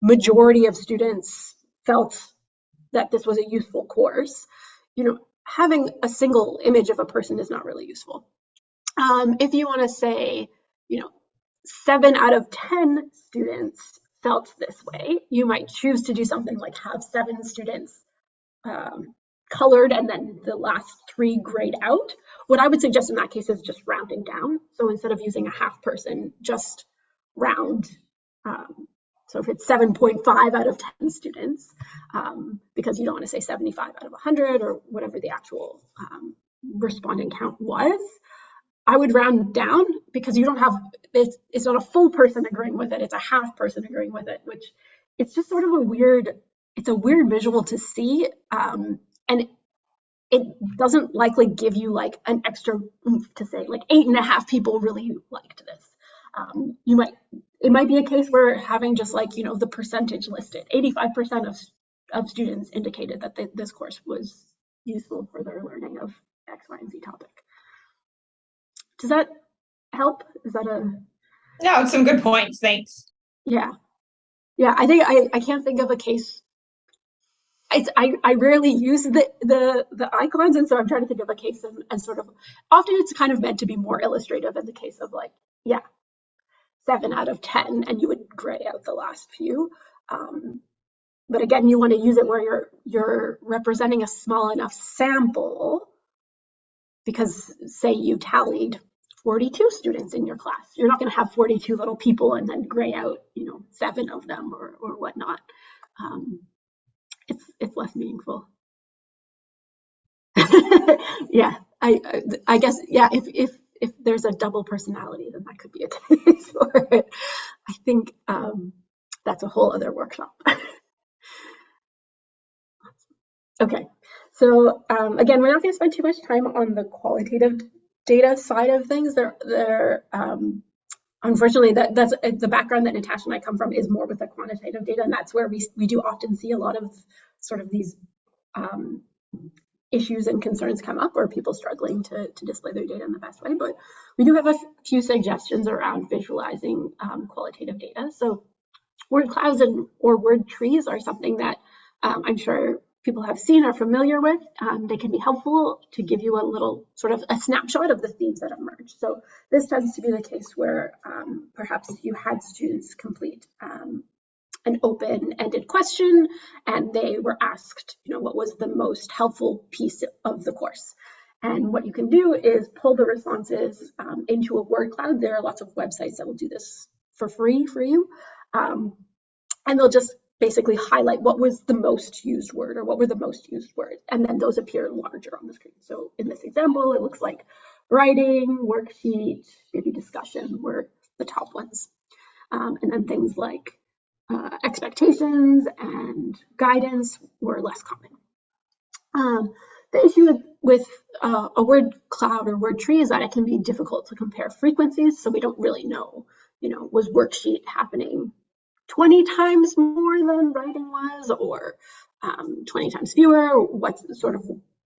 majority of students felt that this was a useful course, you know, having a single image of a person is not really useful. Um, if you want to say, you know, seven out of 10 students felt this way, you might choose to do something like have seven students um, colored and then the last three grayed out. what I would suggest in that case is just rounding down. So instead of using a half person, just round. Um, so if it's 7.5 out of 10 students, um, because you don't want to say 75 out of 100 or whatever the actual um, respondent count was, I would round down because you don't have, it's, it's not a full person agreeing with it, it's a half person agreeing with it, which it's just sort of a weird, it's a weird visual to see. Um, and it doesn't likely give you like an extra to say like eight and a half people really liked this. Um, you might, it might be a case where having just like, you know, the percentage listed, 85% of, of students indicated that they, this course was useful for their learning of X, Y, and Z topic. Does that help? Is that a, No, it's some good points. Thanks. yeah. Yeah, I think I, I can't think of a case. It's, I, I rarely use the, the, the icons, and so I'm trying to think of a case and, and sort of, often it's kind of meant to be more illustrative in the case of like, yeah, seven out of 10, and you would gray out the last few. Um, but again, you want to use it where you're, you're representing a small enough sample because say you tallied 42 students in your class. You're not going to have 42 little people and then gray out, you know, seven of them or, or whatnot. Um, it's, it's less meaningful. yeah, I, I, I guess, yeah, if, if, if there's a double personality, then that could be a case for it. I think um, that's a whole other workshop. okay, so um, again, we're not going to spend too much time on the qualitative data side of things. They're, they're um, unfortunately that that's the background that Natasha and I come from is more with the quantitative data, and that's where we we do often see a lot of sort of these um, issues and concerns come up, or people struggling to to display their data in the best way. But we do have a few suggestions around visualizing um, qualitative data. So word clouds and or word trees are something that um, I'm sure people have seen are familiar with. Um, they can be helpful to give you a little sort of a snapshot of the themes that emerge. So this tends to be the case where um, perhaps you had students complete um, an open-ended question and they were asked, you know, what was the most helpful piece of the course? And what you can do is pull the responses um, into a word cloud. There are lots of websites that will do this for free for you. Um, and they'll just basically highlight what was the most used word or what were the most used words. And then those appear larger on the screen. So in this example, it looks like writing, worksheet, maybe discussion were the top ones. Um, and then things like uh, expectations and guidance were less common. Um, the issue with, with uh, a word cloud or word tree is that it can be difficult to compare frequencies. So we don't really know, you know, was worksheet happening 20 times more than writing was or um, 20 times fewer what's sort of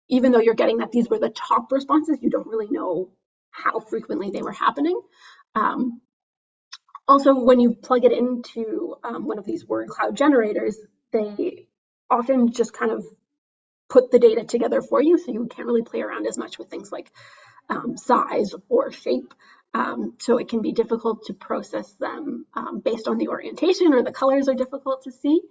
even though you're getting that these were the top responses you don't really know how frequently they were happening um, also when you plug it into um, one of these word cloud generators they often just kind of put the data together for you so you can't really play around as much with things like um, size or shape um, so it can be difficult to process them um, based on the orientation or the colors are difficult to see.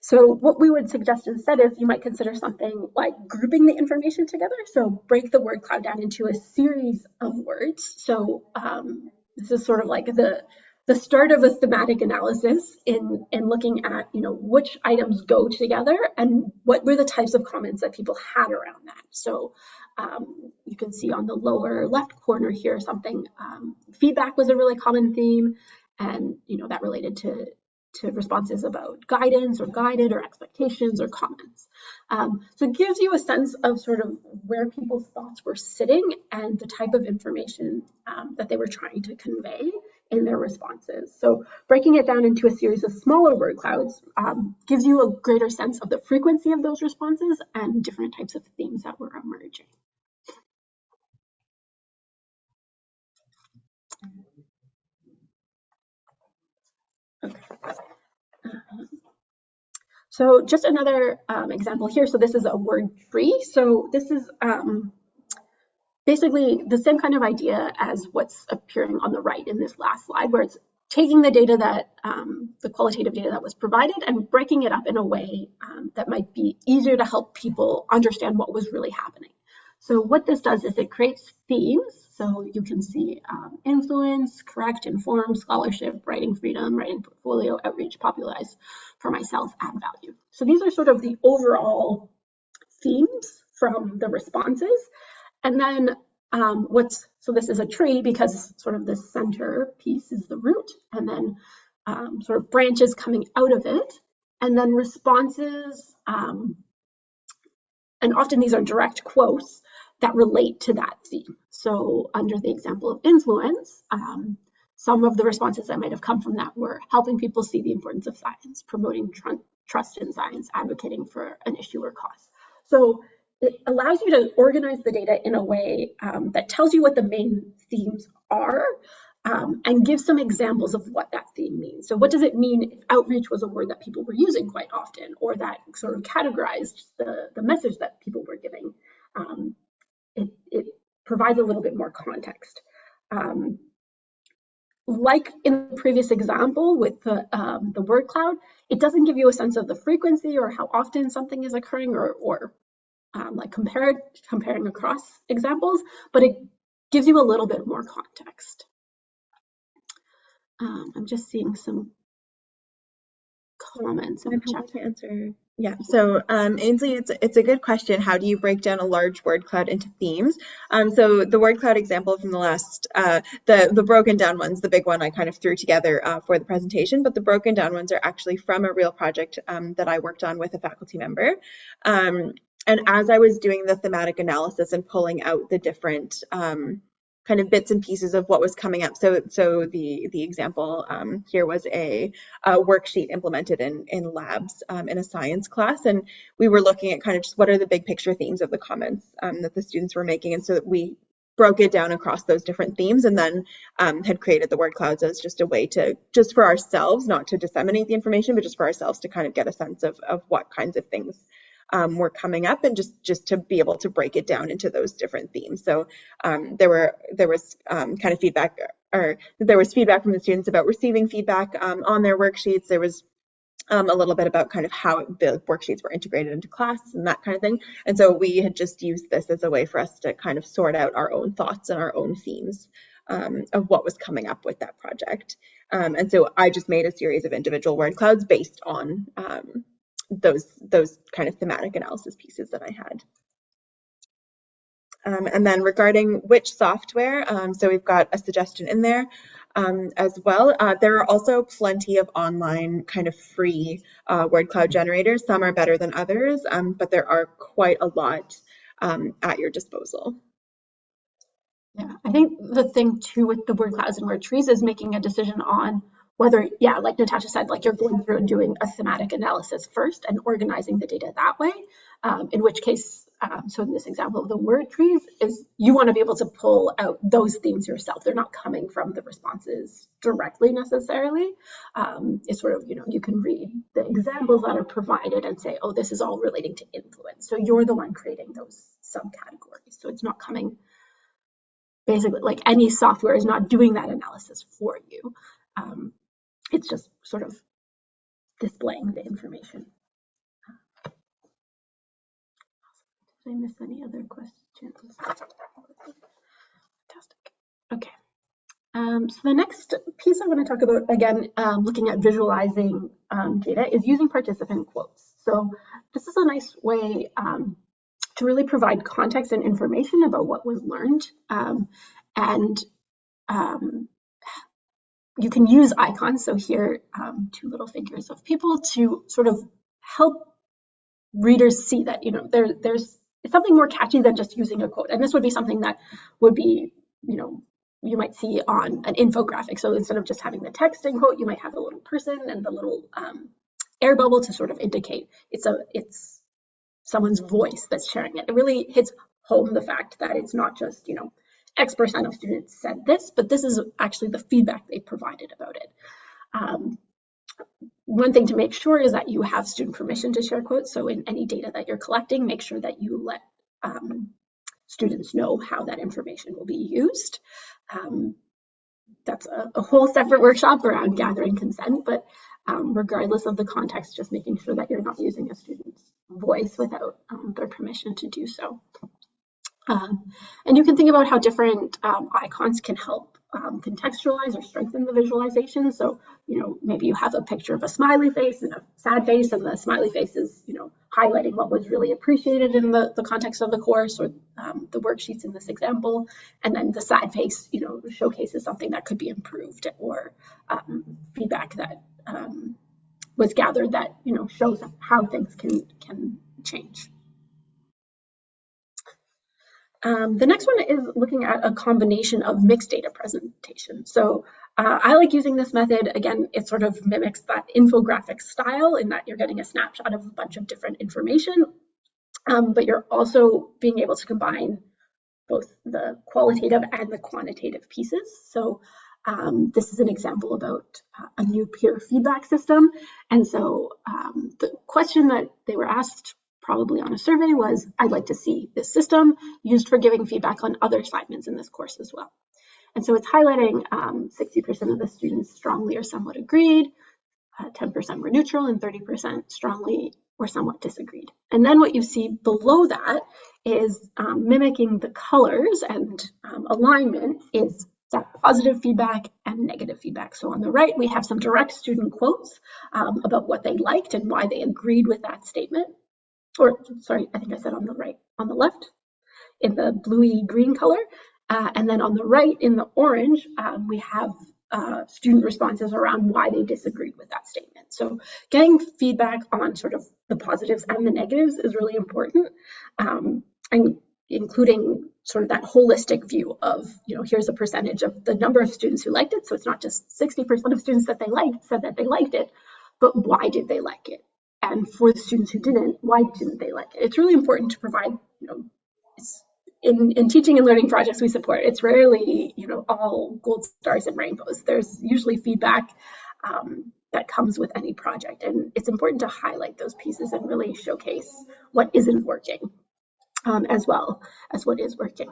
So what we would suggest instead is you might consider something like grouping the information together. So break the word cloud down into a series of words. So um, this is sort of like the the start of a thematic analysis in, in looking at, you know, which items go together and what were the types of comments that people had around that. So um, you can see on the lower left corner here something, um, feedback was a really common theme and, you know, that related to, to responses about guidance or guided or expectations or comments. Um, so it gives you a sense of sort of where people's thoughts were sitting and the type of information um, that they were trying to convey in their responses. So breaking it down into a series of smaller word clouds um, gives you a greater sense of the frequency of those responses and different types of themes that were emerging. So just another um, example here. So this is a word tree. So this is um, basically the same kind of idea as what's appearing on the right in this last slide, where it's taking the data that, um, the qualitative data that was provided and breaking it up in a way um, that might be easier to help people understand what was really happening. So what this does is it creates themes. So you can see um, influence, correct, inform, scholarship, writing freedom, writing portfolio, outreach, popularize for myself, add value. So these are sort of the overall themes from the responses. And then um, what's, so this is a tree because sort of the center piece is the root and then um, sort of branches coming out of it. And then responses, um, and often these are direct quotes that relate to that theme. So under the example of influence, um, some of the responses that might have come from that were helping people see the importance of science, promoting tr trust in science, advocating for an issue or cause. So it allows you to organize the data in a way um, that tells you what the main themes are um, and gives some examples of what that theme means. So what does it mean if outreach was a word that people were using quite often or that sort of categorized the, the message that people were giving? Um, it, it, provides a little bit more context. Um, like in the previous example with the, um, the word cloud, it doesn't give you a sense of the frequency or how often something is occurring or, or um, like compared, comparing across examples, but it gives you a little bit more context. Um, I'm just seeing some comments I'm happy to answer. Yeah, so um, Ainsley, it's, it's a good question. How do you break down a large word cloud into themes? Um, so the word cloud example from the last, uh, the, the broken down ones, the big one I kind of threw together uh, for the presentation, but the broken down ones are actually from a real project um, that I worked on with a faculty member. Um, and as I was doing the thematic analysis and pulling out the different um, kind of bits and pieces of what was coming up. So, so the the example um, here was a, a, worksheet implemented in in labs um, in a science class, and we were looking at kind of just what are the big picture themes of the comments um, that the students were making, and so we broke it down across those different themes, and then um, had created the word clouds as just a way to just for ourselves, not to disseminate the information, but just for ourselves to kind of get a sense of of what kinds of things um, were coming up and just just to be able to break it down into those different themes. So um, there were there was um, kind of feedback or there was feedback from the students about receiving feedback um, on their worksheets. There was um, a little bit about kind of how the worksheets were integrated into class and that kind of thing. And so we had just used this as a way for us to kind of sort out our own thoughts and our own themes um, of what was coming up with that project. Um, and so I just made a series of individual word clouds based on um, those those kind of thematic analysis pieces that I had. Um, and then regarding which software, um, so we've got a suggestion in there um, as well. Uh, there are also plenty of online kind of free uh, word cloud generators. Some are better than others, um, but there are quite a lot um, at your disposal. Yeah, I think the thing too with the word clouds and word trees is making a decision on whether, yeah, like Natasha said, like you're going through and doing a thematic analysis first and organizing the data that way, um, in which case, um, so in this example of the word trees is you want to be able to pull out those themes yourself. They're not coming from the responses directly necessarily. Um, it's sort of, you know, you can read the examples that are provided and say, oh, this is all relating to influence. So you're the one creating those subcategories. So it's not coming basically like any software is not doing that analysis for you. Um, it's just sort of displaying the information. Did I miss any other questions? Fantastic. Okay. Um, so the next piece I want to talk about, again, um, looking at visualizing um, data, is using participant quotes. So this is a nice way um, to really provide context and information about what was learned um, and um, you can use icons. So here, um, two little figures of people to sort of help readers see that, you know, there, there's something more catchy than just using a quote. And this would be something that would be, you know, you might see on an infographic. So instead of just having the text and quote, you might have a little person and the little um, air bubble to sort of indicate it's a it's someone's voice that's sharing it. It really hits home the fact that it's not just, you know, X percent of students said this, but this is actually the feedback they provided about it. Um, one thing to make sure is that you have student permission to share quotes. So in any data that you're collecting, make sure that you let um, students know how that information will be used. Um, that's a, a whole separate workshop around gathering consent, but um, regardless of the context, just making sure that you're not using a student's voice without um, their permission to do so. Um, and you can think about how different um, icons can help um, contextualize or strengthen the visualization. So, you know, maybe you have a picture of a smiley face and a sad face, and the smiley face is, you know, highlighting what was really appreciated in the, the context of the course or um, the worksheets in this example. And then the sad face, you know, showcases something that could be improved or um, feedback that um, was gathered that, you know, shows how things can, can change. Um, the next one is looking at a combination of mixed data presentation. So uh, I like using this method. Again, it sort of mimics that infographic style in that you're getting a snapshot of a bunch of different information, um, but you're also being able to combine both the qualitative and the quantitative pieces. So um, this is an example about uh, a new peer feedback system. And so um, the question that they were asked probably on a survey was, I'd like to see this system used for giving feedback on other assignments in this course as well. And so it's highlighting 60% um, of the students strongly or somewhat agreed, 10% uh, were neutral, and 30% strongly or somewhat disagreed. And then what you see below that is um, mimicking the colors and um, alignment is that positive feedback and negative feedback. So on the right, we have some direct student quotes um, about what they liked and why they agreed with that statement or sorry, I think I said on the right, on the left in the bluey green color. Uh, and then on the right in the orange, um, we have uh, student responses around why they disagreed with that statement. So getting feedback on sort of the positives and the negatives is really important. Um, and including sort of that holistic view of, you know, here's a percentage of the number of students who liked it. So it's not just 60% of students that they liked said that they liked it, but why did they like it? And for the students who didn't, why didn't they like it? It's really important to provide, you know, in, in teaching and learning projects we support, it's rarely, you know, all gold stars and rainbows. There's usually feedback um, that comes with any project. And it's important to highlight those pieces and really showcase what isn't working um, as well as what is working.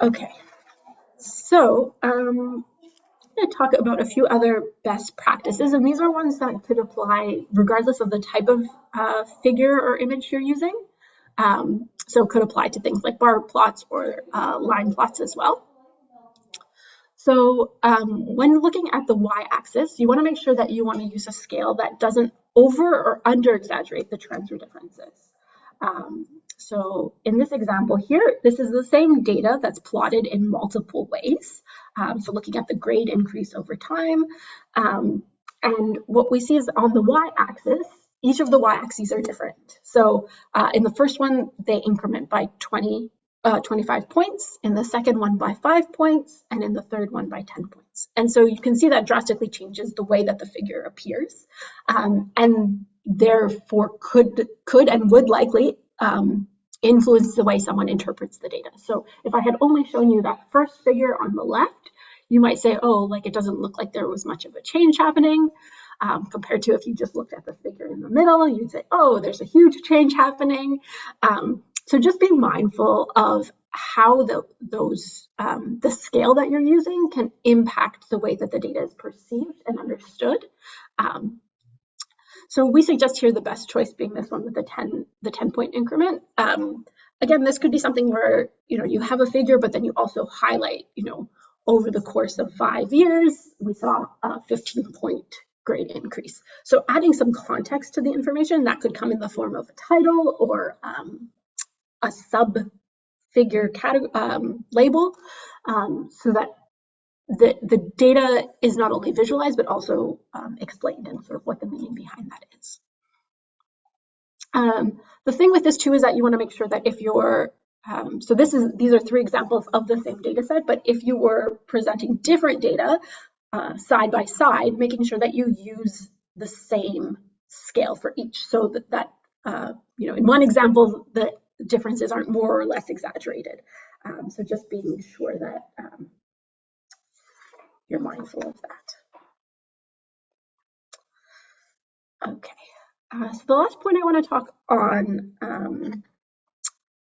Okay, so um, to talk about a few other best practices, and these are ones that could apply regardless of the type of uh, figure or image you're using. Um, so could apply to things like bar plots or uh, line plots as well. So um, when looking at the y-axis, you want to make sure that you want to use a scale that doesn't over or under exaggerate the trends or differences. Um, so in this example here, this is the same data that's plotted in multiple ways. Um, so looking at the grade increase over time. Um, and what we see is on the y-axis, each of the y-axes are different. So uh, in the first one, they increment by 20, uh, 25 points, in the second one by five points, and in the third one by 10 points. And so you can see that drastically changes the way that the figure appears. Um, and therefore could, could and would likely um, influence the way someone interprets the data. So if I had only shown you that first figure on the left, you might say, oh, like it doesn't look like there was much of a change happening. Um, compared to if you just looked at the figure in the middle, you'd say, oh, there's a huge change happening. Um, so just be mindful of how the, those um, the scale that you're using can impact the way that the data is perceived and understood. Um, so we suggest here the best choice being this one with the 10, the 10 point increment. Um, again, this could be something where, you know, you have a figure, but then you also highlight, you know, over the course of five years, we saw a 15 point grade increase. So adding some context to the information that could come in the form of a title or um, a sub figure um, label um, so that the, the data is not only visualized, but also um, explained and sort of what the meaning behind that is. Um, the thing with this too is that you want to make sure that if you're, um, so this is these are three examples of the same data set, but if you were presenting different data uh, side by side, making sure that you use the same scale for each so that, that uh, you know, in one example, the differences aren't more or less exaggerated. Um, so just being sure that um, you're mindful of that. Okay, uh, so the last point I want to talk on um,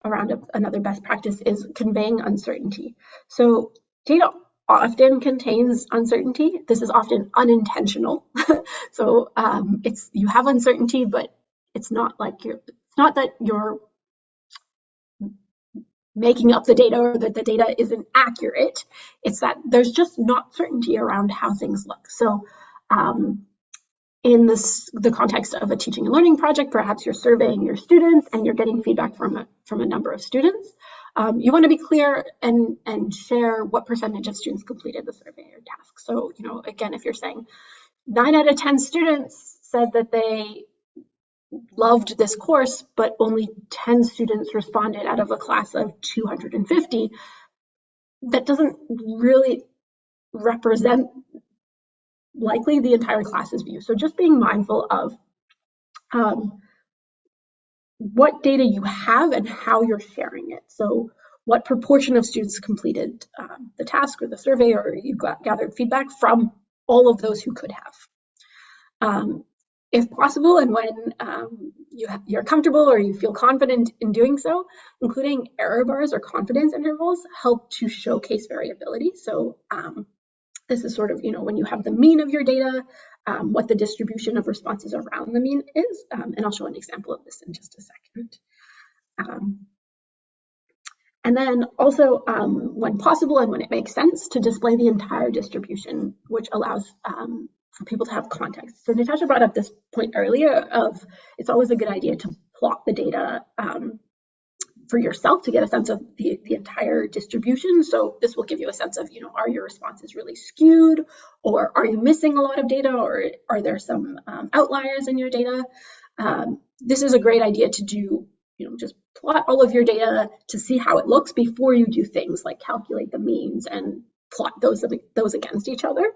around a, another best practice is conveying uncertainty. So data often contains uncertainty. This is often unintentional. so um, it's you have uncertainty, but it's not like you're it's not that you're making up the data or that the data isn't accurate. It's that there's just not certainty around how things look. So um, in this, the context of a teaching and learning project, perhaps you're surveying your students and you're getting feedback from a, from a number of students. Um, you want to be clear and, and share what percentage of students completed the survey or task. So, you know, again, if you're saying nine out of 10 students said that they loved this course, but only 10 students responded out of a class of 250, that doesn't really represent likely the entire class's view. So just being mindful of um, what data you have and how you're sharing it. So what proportion of students completed um, the task or the survey or you got, gathered feedback from all of those who could have. Um, if possible and when um, you you're comfortable or you feel confident in doing so, including error bars or confidence intervals help to showcase variability. So um, this is sort of, you know, when you have the mean of your data, um, what the distribution of responses around the mean is. Um, and I'll show an example of this in just a second. Um, and then also, um, when possible and when it makes sense, to display the entire distribution, which allows um, people to have context. So Natasha brought up this point earlier of it's always a good idea to plot the data um, for yourself to get a sense of the, the entire distribution. So this will give you a sense of, you know, are your responses really skewed or are you missing a lot of data or are there some um, outliers in your data? Um, this is a great idea to do, you know, just plot all of your data to see how it looks before you do things like calculate the means and plot those, those against each other.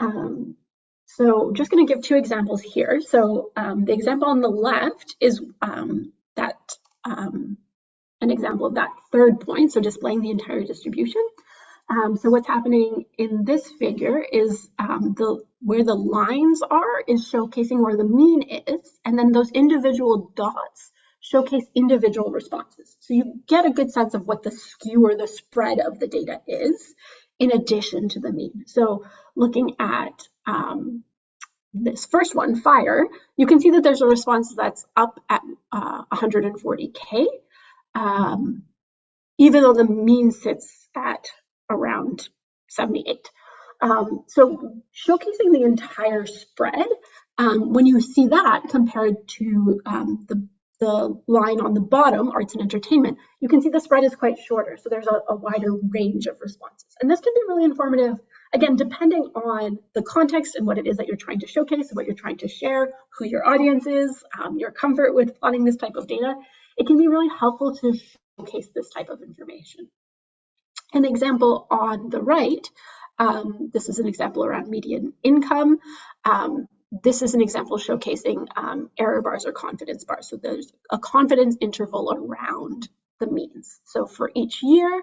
Um, so just going to give two examples here. So um, the example on the left is um, that um, an example of that third point, so displaying the entire distribution. Um, so what's happening in this figure is um, the where the lines are is showcasing where the mean is, and then those individual dots showcase individual responses. So you get a good sense of what the skew or the spread of the data is in addition to the mean. So looking at um, this first one, fire, you can see that there's a response that's up at uh, 140K, um, even though the mean sits at around 78. Um, so showcasing the entire spread, um, when you see that compared to um, the the line on the bottom, arts and entertainment, you can see the spread is quite shorter. So there's a, a, wider range of responses. And this can be really informative, again, depending on the context and what it is that you're trying to showcase, what you're trying to share, who your audience is, um, your comfort with plotting this type of data. It can be really helpful to showcase this type of information. An example on the right, um, this is an example around median income. Um, this is an example showcasing um, error bars or confidence bars. So there's a confidence interval around the means. So for each year,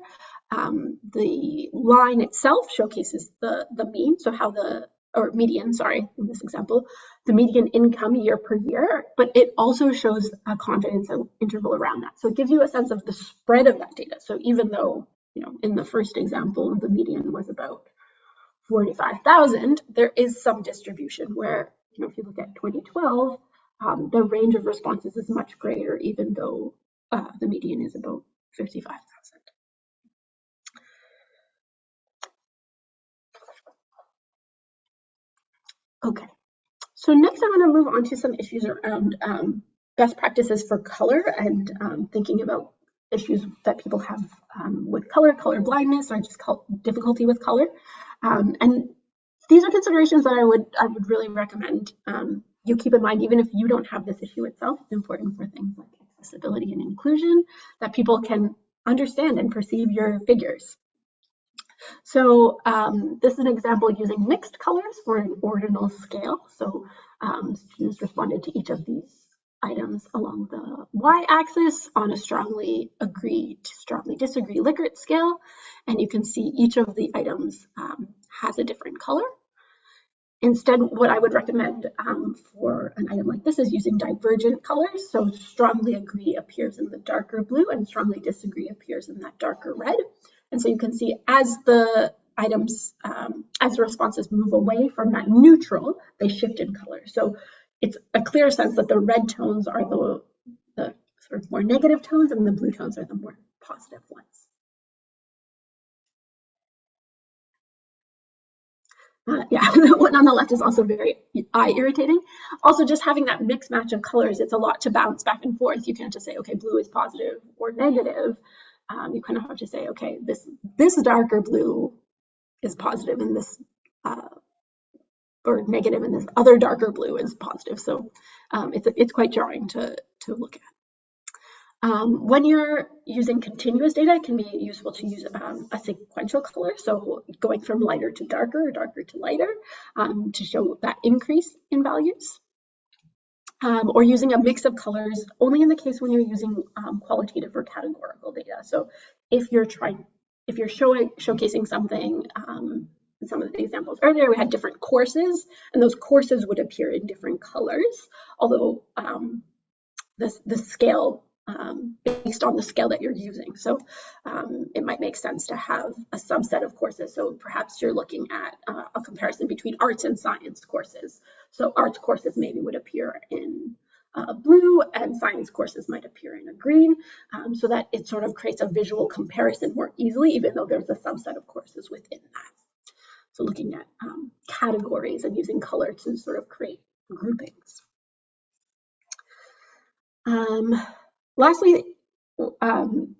um, the line itself showcases the, the mean, so how the, or median, sorry, in this example, the median income year per year, but it also shows a confidence interval around that. So it gives you a sense of the spread of that data. So even though, you know, in the first example, the median was about 45,000, there is some distribution where you know, if you look at 2012, um, the range of responses is much greater, even though uh, the median is about 55,000. Okay, so next I'm going to move on to some issues around um, best practices for color and um, thinking about issues that people have um, with color, color blindness, or just difficulty with color. Um, and these are considerations that I would I would really recommend um, you keep in mind, even if you don't have this issue itself. It's important for things like accessibility and inclusion that people can understand and perceive your figures. So um, this is an example using mixed colors for an ordinal scale. So um, students responded to each of these items along the y-axis on a strongly agree to strongly disagree Likert scale. And you can see each of the items um, has a different color. Instead, what I would recommend um, for an item like this is using divergent colors. So strongly agree appears in the darker blue and strongly disagree appears in that darker red. And so you can see as the items, um, as the responses move away from that neutral, they shift in color. So it's a clear sense that the red tones are the, the sort of more negative tones and the blue tones are the more positive ones. Uh, yeah, the one on the left is also very eye irritating. Also, just having that mix match of colors, it's a lot to bounce back and forth. You can't just say, okay, blue is positive or negative. Um, you kind of have to say, okay, this this darker blue is positive and this uh, or negative and this other darker blue is positive. So um, it's, it's quite jarring to, to look at. Um, when you're using continuous data, it can be useful to use um, a sequential color. So going from lighter to darker or darker to lighter um, to show that increase in values. Um, or using a mix of colors only in the case when you're using um, qualitative or categorical data. So if you're trying, if you're showing showcasing something, um, some of the examples earlier, we had different courses, and those courses would appear in different colors, although the, the scale um, based on the scale that you're using. So um, it might make sense to have a subset of courses. So perhaps you're looking at uh, a comparison between arts and science courses. So arts courses maybe would appear in uh, blue and science courses might appear in a green um, so that it sort of creates a visual comparison more easily, even though there's a subset of courses within that. So looking at um, categories and using color to sort of create groupings. Lastly, um,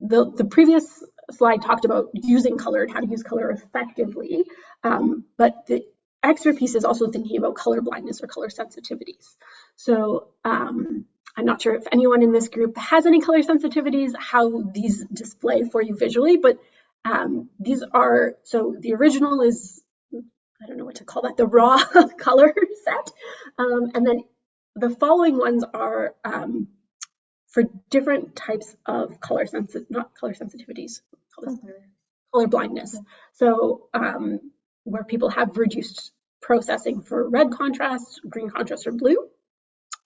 the, the previous slide talked about using color and how to use color effectively, um, but the extra piece is also thinking about color blindness or color sensitivities. So um, I'm not sure if anyone in this group has any color sensitivities, how these display for you visually, but um, these are, so the original is, I don't know what to call that, the raw color set. Um, and then the following ones are um, for different types of color sensitive, not color sensitivities, color, color blindness. So um, where people have reduced processing for red contrast, green contrast, or blue,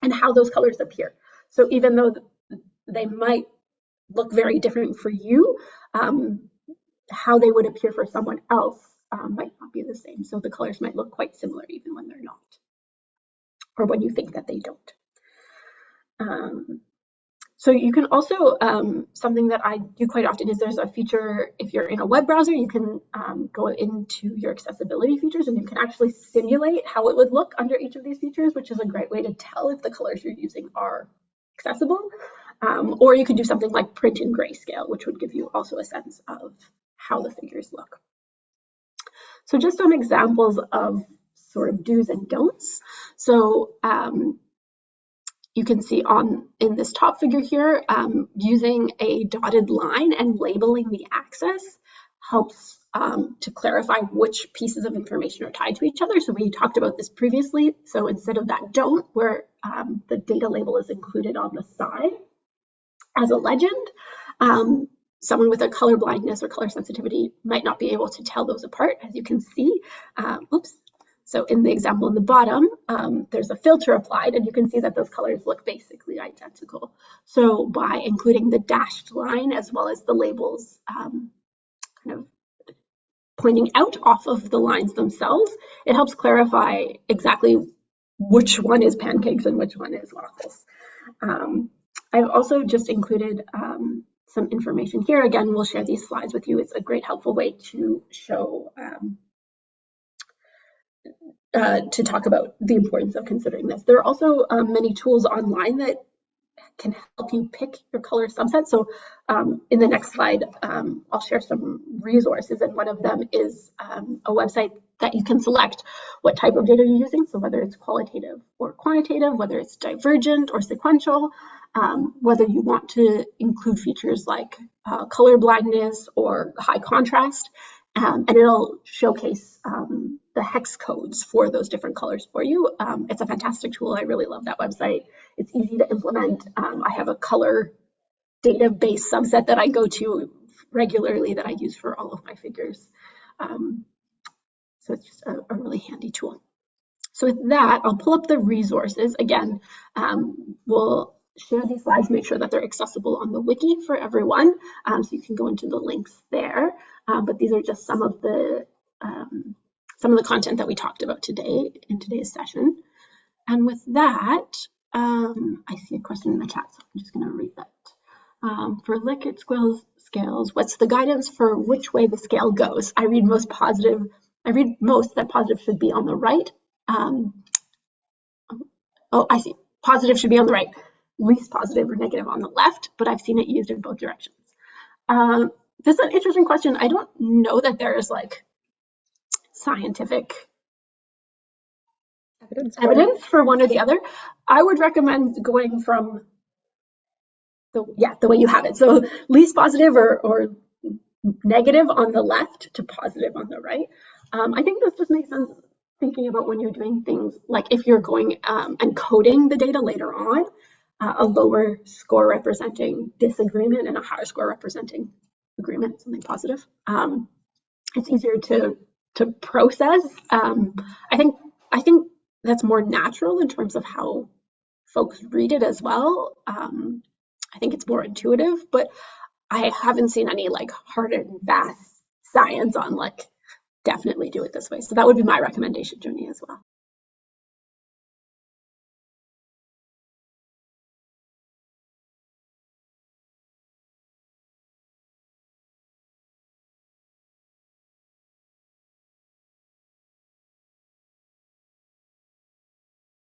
and how those colors appear. So even though they might look very different for you, um, how they would appear for someone else um, might not be the same. So the colors might look quite similar even when they're not, or when you think that they don't. Um, so you can also, um, something that I do quite often is there's a feature, if you're in a web browser, you can um, go into your accessibility features and you can actually simulate how it would look under each of these features, which is a great way to tell if the colors you're using are accessible. Um, or you could do something like print in grayscale, which would give you also a sense of how the figures look. So just some examples of sort of do's and don'ts. So um, you can see on in this top figure here, um, using a dotted line and labeling the axis helps um, to clarify which pieces of information are tied to each other. So we talked about this previously. So instead of that don't, where um, the data label is included on the side as a legend, um, someone with a color blindness or color sensitivity might not be able to tell those apart. As you can see, um, oops, so in the example in the bottom, um, there's a filter applied and you can see that those colors look basically identical. So by including the dashed line as well as the labels um, kind of pointing out off of the lines themselves, it helps clarify exactly which one is pancakes and which one is waffles. Um, I've also just included um, some information here. Again, we'll share these slides with you. It's a great helpful way to show um, uh, to talk about the importance of considering this. There are also um, many tools online that can help you pick your color subset. So um, in the next slide, um, I'll share some resources and one of them is um, a website that you can select what type of data you're using. So whether it's qualitative or quantitative, whether it's divergent or sequential, um, whether you want to include features like uh, color blindness or high contrast, um, and it'll showcase um, the hex codes for those different colors for you. Um, it's a fantastic tool. I really love that website. It's easy to implement. Um, I have a color database subset that I go to regularly that I use for all of my figures. Um, So it's just a, a really handy tool. So with that, I'll pull up the resources. Again, um, we'll share these slides, make sure that they're accessible on the wiki for everyone. Um, so you can go into the links there. Um, but these are just some of the um, some of the content that we talked about today in today's session. And with that, um, I see a question in the chat, so I'm just going to read that. Um, for Likert scales, scales, what's the guidance for which way the scale goes? I read most positive. I read most that positive should be on the right. Um, oh, I see. Positive should be on the right. Least positive or negative on the left, but I've seen it used in both directions. Um, this is an interesting question. I don't know that there's like scientific Evidence for evidence for one or the other. I would recommend going from the yeah the way you have it. So least positive or or negative on the left to positive on the right. Um, I think this just makes sense thinking about when you're doing things like if you're going um, and coding the data later on, uh, a lower score representing disagreement and a higher score representing agreement, something positive. Um, it's easier to to process. Um, I think I think that's more natural in terms of how folks read it as well. Um, I think it's more intuitive, but I haven't seen any like hard and fast science on like definitely do it this way. So that would be my recommendation, Joni, as well.